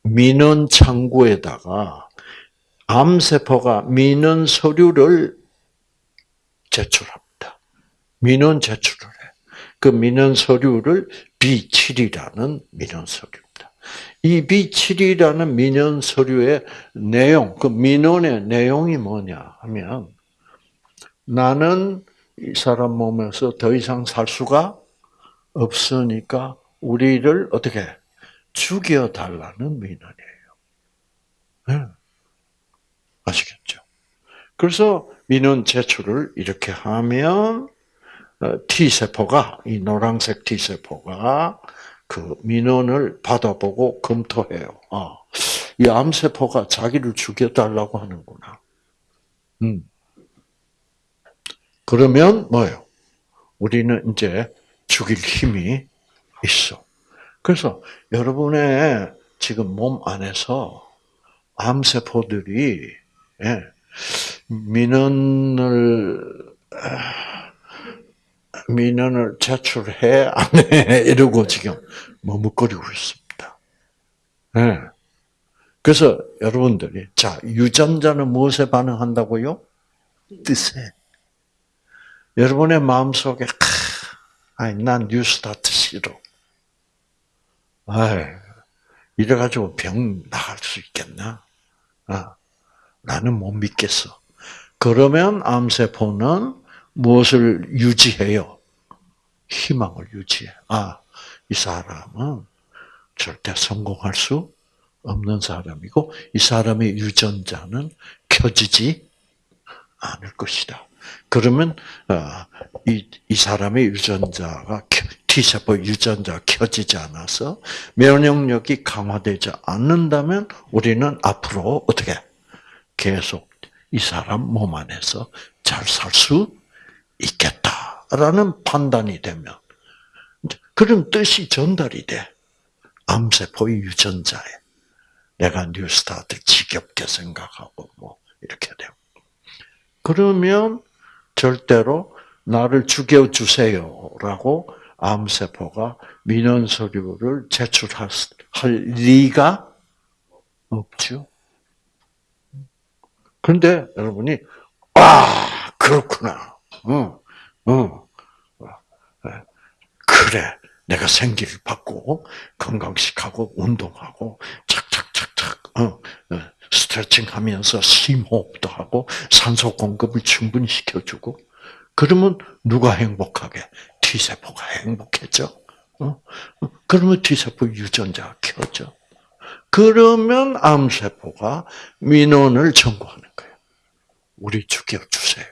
민원 창구에다가 암세포가 민원 서류를 제출합니다. 민원 제출을 해. 그 민원 서류를 B7이라는 민원 서류입니다. 이 B7이라는 민원 서류의 내용, 그 민원의 내용이 뭐냐 하면 나는 이 사람 몸에서 더 이상 살 수가 없으니까 우리를 어떻게 죽여달라는 민원이에요. 네. 아시겠죠? 그래서 민원 제출을 이렇게 하면 어, T 세포가 이 노란색 T 세포가 그 민원을 받아보고 검토해요. 아, 이 암세포가 자기를 죽여달라고 하는구나. 음. 그러면 뭐요? 우리는 이제 죽일 힘이 있어. 그래서 여러분의 지금 몸 안에서 암세포들이 예, 민원을 민원을 제출해 안해 이러고 지금 머뭇거리고 있습니다. 네. 그래서 여러분들이 자 유전자는 무엇에 반응한다고요? 뜻에. 여러분의 마음 속에 아이 난 뉴스타트 싫어. 아이 이래가지고 병 나갈 수 있겠나? 아, 나는 못 믿겠어. 그러면 암세포는 무엇을 유지해요? 희망을 유지해. 아, 이 사람은 절대 성공할 수 없는 사람이고, 이 사람의 유전자는 켜지지 않을 것이다. 그러면 어, 이, 이 사람의 유전자가 T세포 유전자가 켜지지 않아서 면역력이 강화되지 않는다면 우리는 앞으로 어떻게 계속 이 사람 몸 안에서 잘 살 수 있겠다라는 판단이 되면 그런 뜻이 전달이 돼. 암세포의 유전자에. 내가 뉴스타트 지겹게 생각하고 뭐 이렇게 되고. 그러면 절대로 나를 죽여주세요라고 암세포가 민원 서류를 제출할 리가 없죠. 그런데 여러분이 아 그렇구나. 어, 어, 그래. 내가 생기를 받고 건강식하고 운동하고 착착착착 어, 스트레칭하면서 심호흡도 하고 산소 공급을 충분히 시켜주고 그러면 누가 행복하게? T세포가 행복해져. 어? 그러면 T세포 유전자가 켜져. 그러면 암세포가 민원을 청구하는 거예요. 우리 죽여주세요.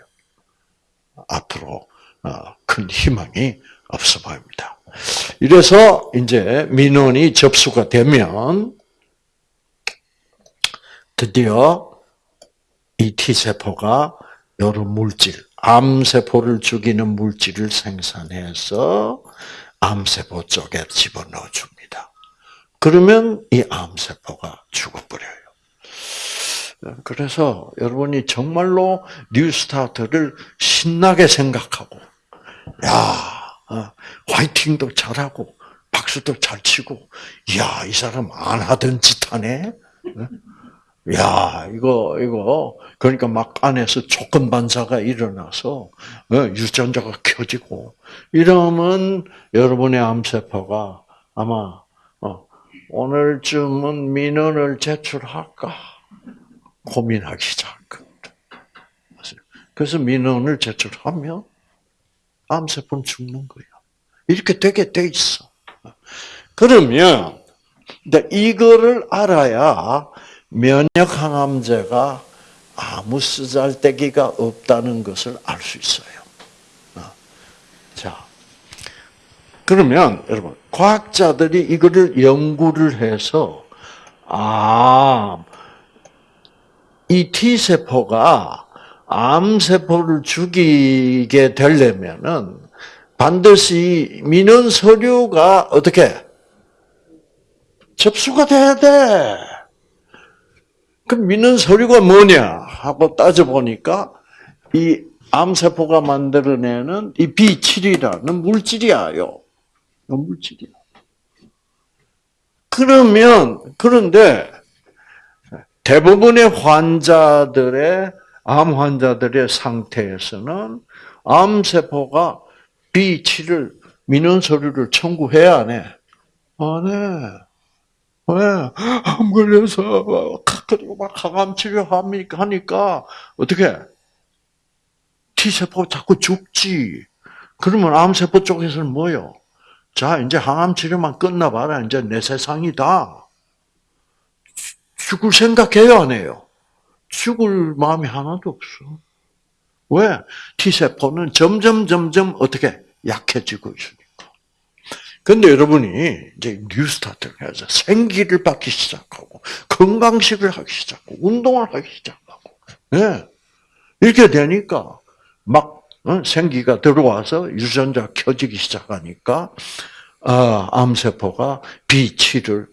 앞으로 어, 큰 희망이 없어 보입니다. 이래서 이제 민원이 접수가 되면 드디어 이 T세포가 여러 물질, 암세포를 죽이는 물질을 생산해서 암세포 쪽에 집어넣어 줍니다. 그러면 이 암세포가 죽어버려요. 그래서 여러분이 정말로 뉴스타트를 신나게 생각하고, 야, 어, 화이팅도 잘하고, 박수도 잘 치고, 야, 이 사람 안 하던 짓 하네? 야, 이거, 이거, 그러니까 막 안에서 조건 반사가 일어나서, 어, 유전자가 켜지고, 이러면 여러분의 암세포가 아마, 어, 오늘쯤은 민원을 제출할까? 고민하기 시작할 겁니다. 그래서 민원을 제출하면 암세포는 죽는 거예요. 이렇게 되게 돼 있어. 그러면 이거를 알아야 면역 항암제가 아무 쓰잘데기가 없다는 것을 알 수 있어요. 자, 그러면 여러분 과학자들이 이거를 연구를 해서 아, 이 T 세포가 암 세포를 죽이게 되려면은 반드시 민원 서류가 어떻게 접수가 돼야 돼. 그럼 민원 서류가 뭐냐 하고 따져 보니까 이 암세포가 만들어내는 이 B7이라는 물질이야요. 물질이야. 그러면 그런데 대부분의 환자들의 암 환자들의 상태에서는 암세포가 B7을 민원 서류를 청구해야 안 해? 안 해. 왜? 암 걸려서 그리고 막 항암 치료합니까 하니까 어떻게 T세포 자꾸 죽지. 그러면 암 세포 쪽에서는 뭐요? 자 이제 항암 치료만 끝나봐라. 이제 내 세상이다. 죽을 생각해요 안 해요? 죽을 마음이 하나도 없어. 왜? T세포는 점점 점점 어떻게 약해지고 있으니까. 근데 여러분이 이제 뉴스타트를 해서 생기를 받기 시작하고 건강식을 하기 시작하고 운동을 하기 시작하고 네. 이렇게 되니까 막 어? 생기가 들어와서 유전자 켜지기 시작하니까 아, 암세포가 B7을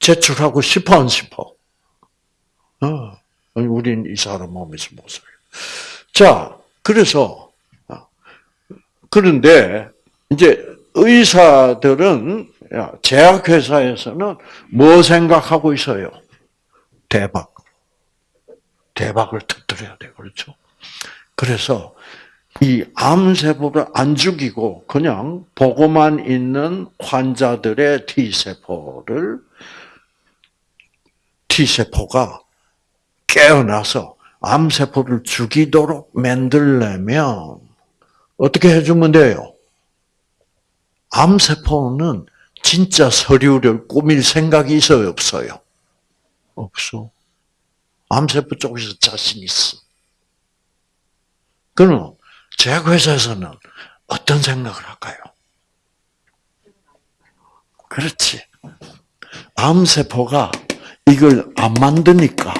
제출하고 싶어 안 싶어? 어, 우린 이 사람 몸에서 못 살요. 자, 그래서 어, 그런데 이제 의사들은 제약회사에서는 뭐 생각하고 있어요? 대박. 대박을 터뜨려야 돼. 그렇죠? 그래서 이 암세포를 안 죽이고 그냥 보고만 있는 환자들의 T세포를 T세포가 깨어나서 암세포를 죽이도록 만들려면 어떻게 해주면 돼요? 암세포는 진짜 서류를 꾸밀 생각이 있어요, 없어요? 없어. 암세포 쪽에서 자신 있어. 그럼 제약회사에서는 어떤 생각을 할까요? 그렇지. 암세포가 이걸 안 만드니까.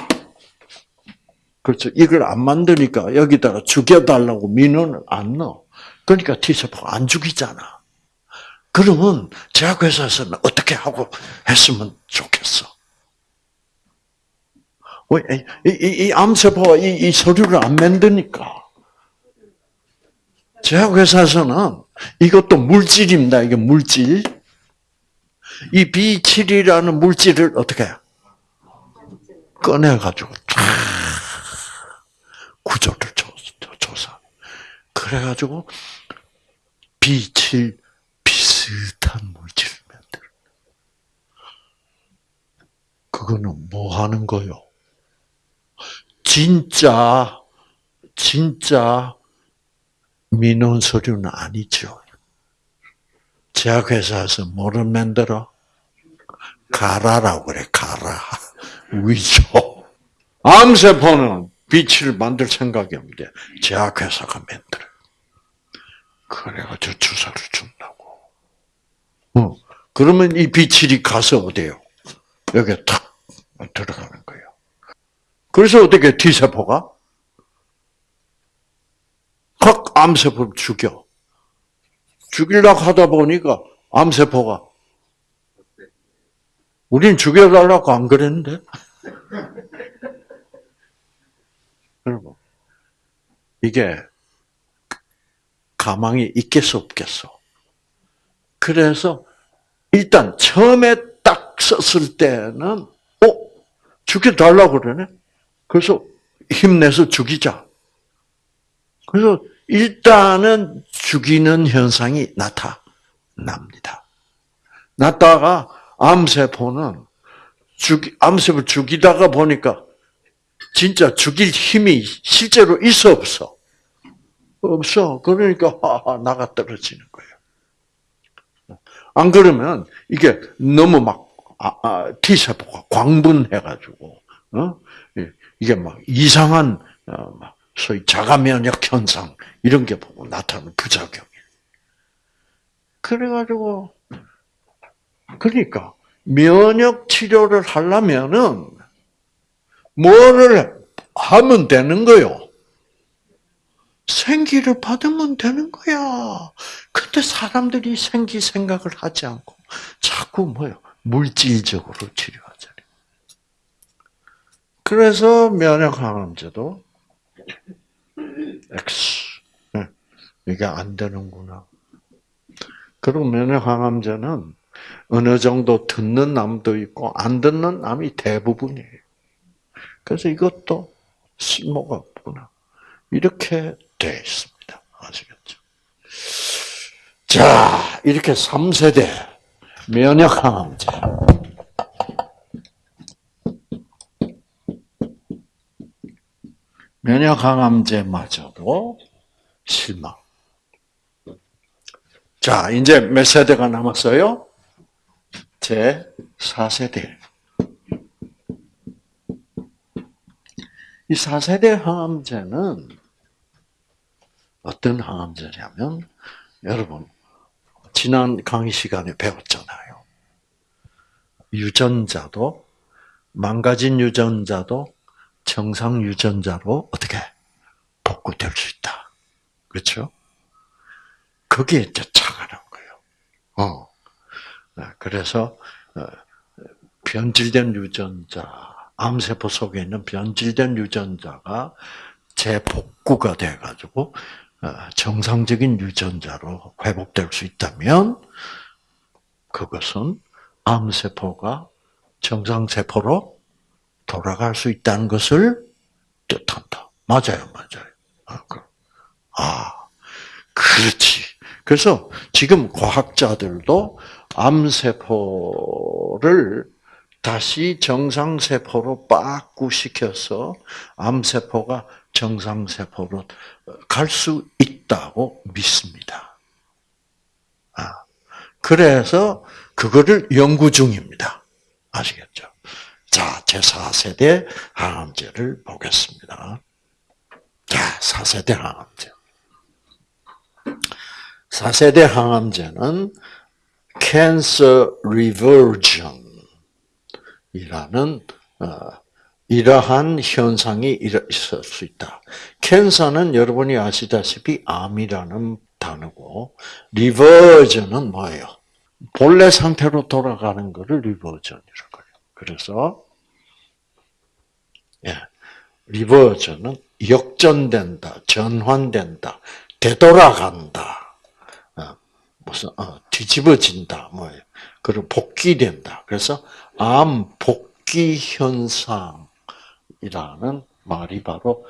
그렇죠. 이걸 안 만드니까 여기다가 죽여달라고 민원을 안 넣어. 그러니까 T세포가 안 죽이잖아. 그러면 제약회사에서는 어떻게 하고 했으면 좋겠어? 왜, 이, 이, 이 암세포가 이, 이 서류를 안 만드니까. 제약회사에서는 이것도 물질입니다. 이게 물질. 이 B7이라는 물질을 어떻게 꺼내가지고 구조를 조사. 그래가지고 B7 비슷한 물질을 만들. 그거는 뭐 하는 거요? 진짜, 진짜 민원 서류는 아니죠. 제약회사에서 뭐를 만들어? 가라라고 그래, 가라. 위조. 암세포는 빛을 만들 생각이 없는데, 제약회사가 만들어. 그래가지고 주사를 준다고. 어. 그러면 이 비칠이 가서 어디요? 여기에 탁 들어가는 거예요. 그래서 어떻게 T세포가? 확 암세포를 죽여. 죽이려고 하다 보니까 암세포가 우린 죽여달라고 안 그랬는데? 여러분, 이게 가망이 있겠어, 없겠어? 그래서 일단 처음에 딱 썼을 때는, 어? 죽여달라고 그러네? 그래서 힘내서 죽이자. 그래서 일단은 죽이는 현상이 나타납니다. 났다가 암세포는 죽 암세포 죽이다가 보니까 진짜 죽일 힘이 실제로 있어 없어? 없어. 그러니까 나가 떨어지는 거예요. 안 그러면 이게 너무 막 아, 아, T세포가 광분해가지고 어? 이게 막 이상한 어, 막 소위 자가 면역 현상 이런 게 보고 나타나는 부작용이. 그래가지고 그러니까 면역 치료를 하려면은 뭐를 하면 되는 거요? 생기를 받으면 되는 거야. 근데 사람들이 생기 생각을 하지 않고 자꾸 뭐요? 물질적으로 치료하잖아요. 그래서 면역 항암제도 X 네, 이게 안 되는구나. 그리고 면역 항암제는 어느 정도 듣는 남도 있고 안 듣는 남이 대부분이에요. 그래서 이것도 쓸모가 없구나. 이렇게 돼 있습니다. 아시겠죠? 자, 이렇게 3세대 면역 항암제. 면역 항암제마저도 실망. 자, 이제 몇 세대가 남았어요? 제 4세대. 이 4세대 항암제는 어떤 항암제냐면, 여러분, 지난 강의 시간에 배웠잖아요. 유전자도, 망가진 유전자도 정상 유전자로 어떻게 복구될 수 있다. 그렇죠? 그게 이제 차가는 거예요. 어. 네, 그래서 어, 변질된 유전자, 암세포 속에 있는 변질된 유전자가 재복구가 돼가지고 어, 정상적인 유전자로 회복될 수 있다면 그것은 암세포가 정상세포로 돌아갈 수 있다는 것을 뜻한다. 맞아요, 맞아요. 아, 그, 아 그렇지. 그래서 지금 과학자들도 암세포를 다시 정상세포로 빠꾸시켜서 암세포가 정상세포로 갈 수 있다고 믿습니다. 아, 그래서 그거를 연구 중입니다. 아시겠죠? 자, 제4세대 항암제를 보겠습니다. 자, 4세대 항암제. 4세대 항암제는 cancer reversion이라는 어, 이러한 현상이 있을 수 있다. 캔서는 여러분이 아시다시피 암이라는 단어고 reversion은 뭐예요? 본래 상태로 돌아가는 것을 reversion이라고 해요. 그래서 예, reversion은 역전된다, 전환된다, 되돌아간다, 어, 무슨 어, 뒤집어진다, 뭐예요? 그리고 복귀된다. 그래서 암 복귀 현상 이라는 말이 바로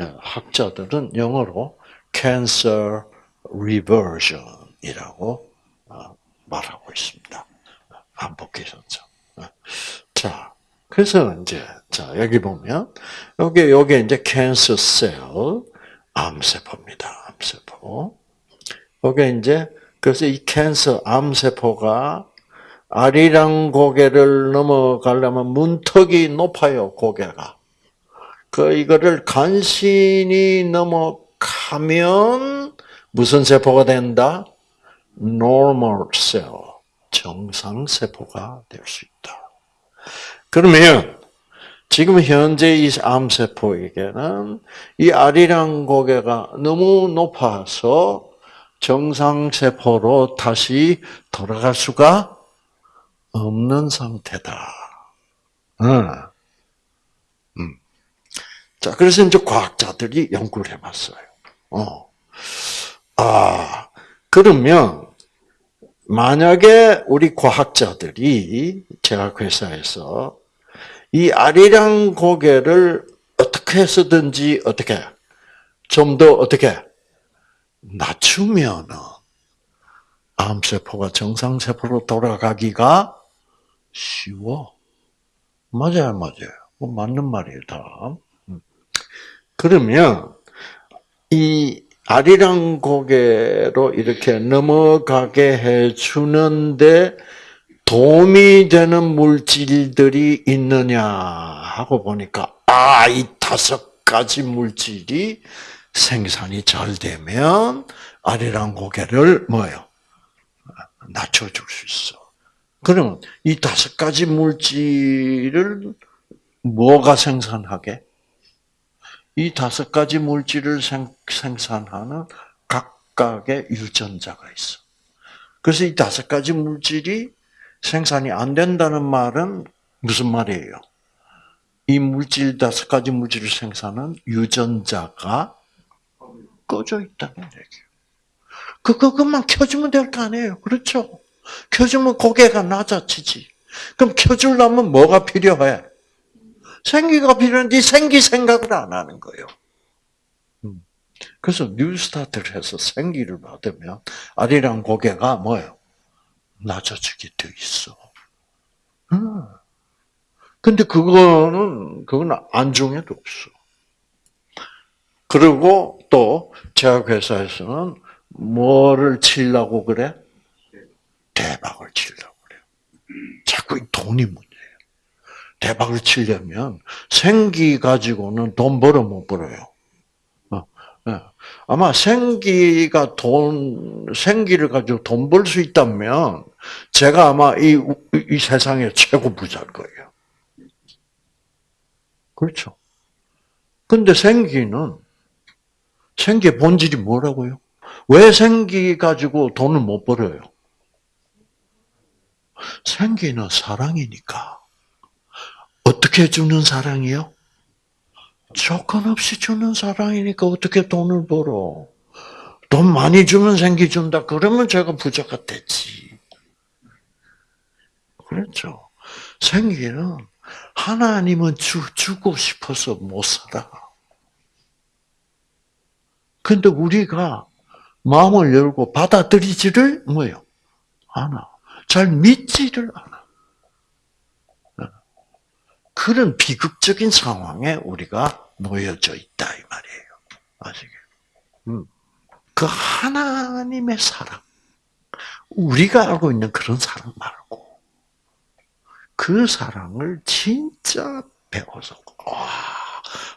어, 학자들은 영어로 cancer reversion이라고 어, 말하고 있습니다. 현상. 어, 자, 그래서 이제 자 여기 보면 여기 여기 이제 cancer cell 암세포입니다. 암세포. 여기 이제 그래서 이 캔서 암세포가 아리랑 고개를 넘어가려면 문턱이 높아요, 고개가. 그, 이거를 간신히 넘어가면 무슨 세포가 된다? normal cell, 정상 세포가 될 수 있다. 그러면 지금 현재 이 암세포에게는 이 아리랑 고개가 너무 높아서 정상세포로 다시 돌아갈 수가 없는 상태다. 음. 자, 그래서 이제 과학자들이 연구를 해봤어요. 어. 아, 그러면, 만약에 우리 과학자들이 제약회사에서 이 아리랑 고개를 어떻게 해서든지 어떻게 좀 더 어떻게 낮추면은 암세포가 정상세포로 돌아가기가 쉬워. 맞아요, 맞아요. 뭐 맞는 말이에요, 다. 음. 그러면 이 아리랑 고개로 이렇게 넘어가게 해주는데 도움이 되는 물질들이 있느냐 하고 보니까 아, 이 다섯 가지 물질이 생산이 잘 되면 아리랑 고개를 뭐요? 낮춰줄 수 있어. 그러면 이 다섯 가지 물질을 뭐가 생산하게? 이 다섯 가지 물질을 생, 생산하는 각각의 유전자가 있어. 그래서 이 다섯 가지 물질이 생산이 안 된다는 말은 무슨 말이에요? 이 물질 다섯 가지 물질을 생산하는 유전자가 꺼져 있다는 얘기예요. 그 그것만 켜주면 될 거 아니에요, 그렇죠? 켜주면 고개가 낮아지지. 그럼 켜주려면 뭐가 필요해? 생기가 필요한데 생기 생각을 안 하는 거예요. 음. 그래서 뉴스타트를 해서 생기를 받으면 아리랑 고개가 뭐예요? 낮아지게 돼 있어. 음. 근데 그거는, 그건 안중에도 없어. 그리고 또, 제약회사에서는 뭐를 치려고 그래? 대박을 치려고 그래. 자꾸 이 돈이 문제예요. 대박을 치려면 생기 가지고는 돈 벌어 못 벌어요. 예. 아마 생기가 돈, 생기를 가지고 돈 벌 수 있다면, 제가 아마 이, 이 세상의 최고 부자일 거예요. 그렇죠. 근데 생기는, 생기의 본질이 뭐라고요? 왜 생기 가지고 돈을 못 벌어요? 생기는 사랑이니까. 어떻게 주는 사랑이요? 조건 없이 주는 사랑이니까 어떻게 돈을 벌어? 돈 많이 주면 생기 준다. 그러면 제가 부자가 됐지. 그렇죠. 생기는 하나님은 주, 주고 싶어서 못 살아. 근데 우리가 마음을 열고 받아들이지를 뭐요? 않아. 잘 믿지를 않아. 그런 비극적인 상황에 우리가 놓여져 있다 이 말이에요. 아시겠? 음. 그 하나님의 사랑, 우리가 알고 있는 그런 사랑 말고 그 사랑을 진짜 배워서 와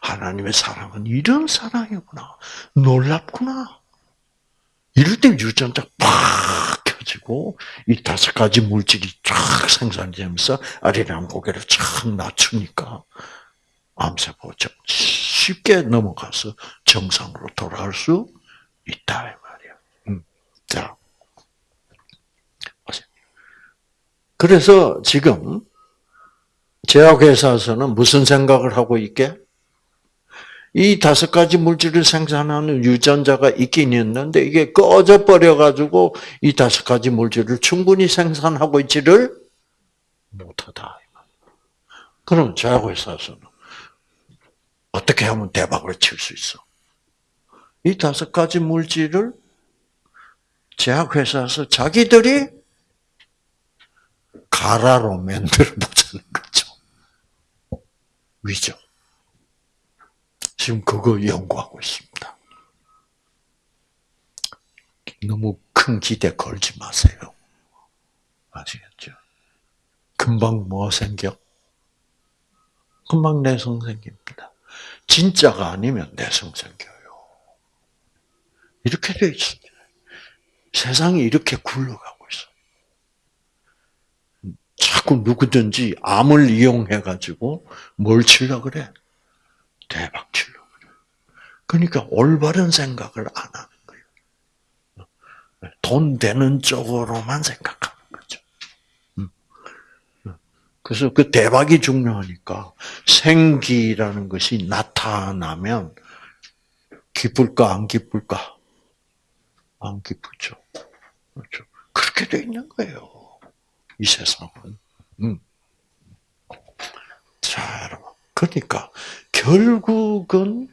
하나님의 사랑은 이런 사랑이구나 놀랍구나 이럴 때 유전자 팍 켜지고 이 다섯 가지 물질이 쫙 생산되면서 아리랑 고개를 쫙 낮추니까 암세포 쉽게 넘어가서 정상으로 돌아갈 수 있다 이 말이야. 음. 자, 그래서 지금 제약회사에서는 무슨 생각을 하고 있게? 이 다섯 가지 물질을 생산하는 유전자가 있긴 있는데 이게 꺼져 버려 가지고 이 다섯 가지 물질을 충분히 생산하고 있지를 못하다. 그럼 제약회사에서는 어떻게 하면 대박을 칠 수 있어? 이 다섯 가지 물질을 제약회사에서 자기들이 가라로 만들어 보자는 거죠. 위죠. 지금 그거 연구하고 있습니다. 너무 큰 기대 걸지 마세요. 아시겠죠? 금방 뭐 생겨? 금방 내성 생깁니다. 진짜가 아니면 내성 생겨요. 이렇게 되어 있습니다. 세상이 이렇게 굴러가고 있어. 자꾸 누구든지 암을 이용해 가지고 뭘 치려 그래? 대박 치려 그러니까 올바른 생각을 안 하는 거예요. 돈 되는 쪽으로만 생각하는 거죠. 음. 그래서 그 대박이 중요하니까 생기라는 것이 나타나면 기쁠까 안 기쁠까? 안 기쁘죠. 그렇죠. 그렇게 돼 있는 거예요. 이 세상은. 음. 자, 여러분. 그러니까 결국은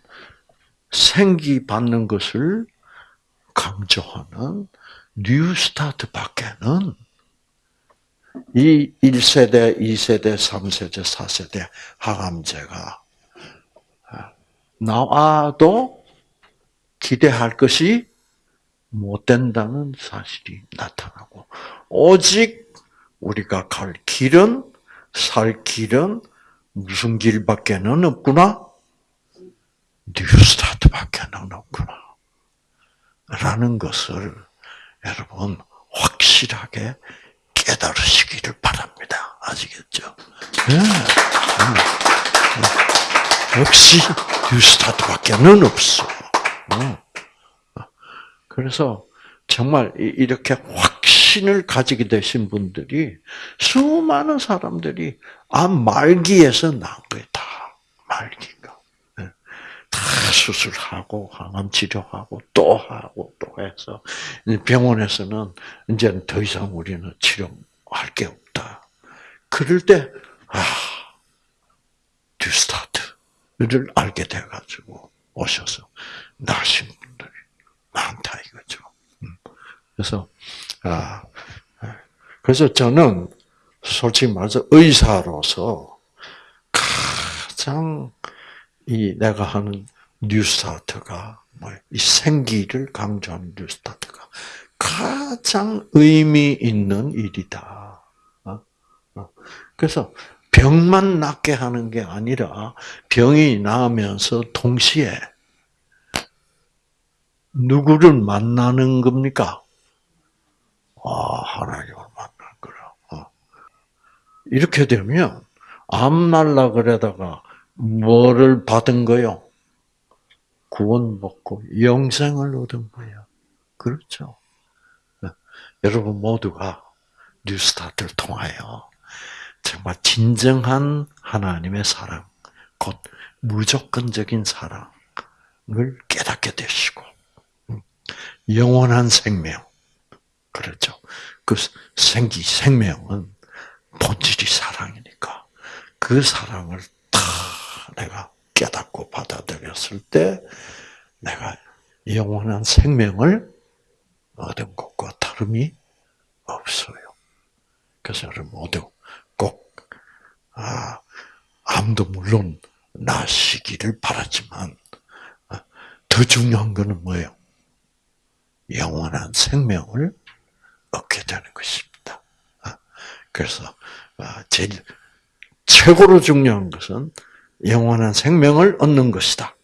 생기 받는 것을 강조하는 New Start 밖에는 이 1세대, 2세대, 3세대, 4세대 항암제가 나와도 기대할 것이 못 된다는 사실이 나타나고 오직 우리가 갈 길은 살 길은 무슨 길밖에는 없구나? 뉴스타트밖에는 없구나. 라는 것을 여러분 확실하게 깨달으시기를 바랍니다. 아시겠죠? 네. 역시 뉴스타트밖에는 없어. 그래서 정말 이렇게 확신을 가지게 되신 분들이 수많은 사람들이 암 말기에서 나온 거예요. 다 말기가. 다 수술하고 항암 치료하고 또 하고 또 해서 병원에서는 이제 더 이상 우리는 치료할 게 없다. 그럴 때 아, 뉴스타트를 알게 돼가지고 오셔서 나신 분들이 많다 이거죠. 음. 그래서 아 그래서 저는 솔직히 말해서 의사로서 가장 이 내가 하는 뉴스타트가 이 생기를 강조하는 뉴스타트가 가장 의미 있는 일이다. 어? 어. 그래서 병만 낫게 하는 게 아니라 병이 나으면서 동시에 누구를 만나는 겁니까? 아, 하나님을 만날 거라. 어. 이렇게 되면 암 날라 그러다가 뭐를 받은 거요? 구원 받고 영생을 얻은 거야. 그렇죠. 네. 여러분 모두가 뉴스타트를 통하여 정말 진정한 하나님의 사랑, 곧 무조건적인 사랑을 깨닫게 되시고 영원한 생명. 그렇죠. 그 생기, 생명은 본질이 사랑이니까 그 사랑을 다 내가 깨닫고 받아들였을 때 내가 영원한 생명을 얻은 것과 다름이 없어요. 그래서 여러분 모두 꼭, 아, 암도 물론 나시기를 바라지만, 아, 더 중요한 것은 뭐예요? 영원한 생명을 얻게 되는 것입니다. 아, 그래서 아, 제일 최고로 중요한 것은 영원한 생명을 얻는 것이다.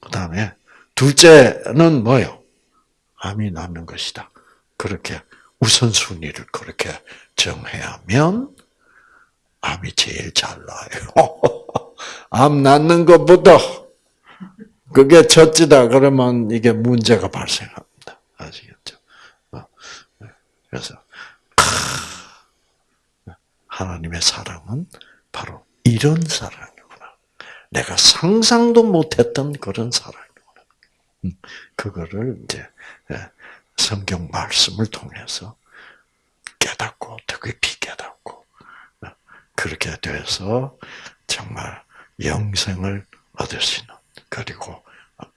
그 다음에 둘째는 뭐요? 암이 낫는 것이다. 그렇게 우선순위를 그렇게 정해야면 암이 제일 잘 나요. 암 낫는 것보다 그게 첫째다 그러면 이게 문제가 발생합니다. 아시겠죠? 어, 그래서 하나님의 사랑은 바로 이런 사랑이구나. 내가 상상도 못했던 그런 사랑이구나. 음, 그거를 이제 예, 성경 말씀을 통해서 깨닫고 더 깊이 깨닫고 어, 그렇게 돼서 정말 영생을 얻을 수 있는 그리고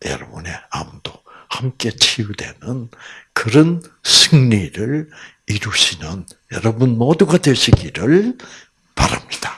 여러분의 암도 함께 치유되는 그런 승리를 이루시는 여러분 모두가 되시기를 바랍니다.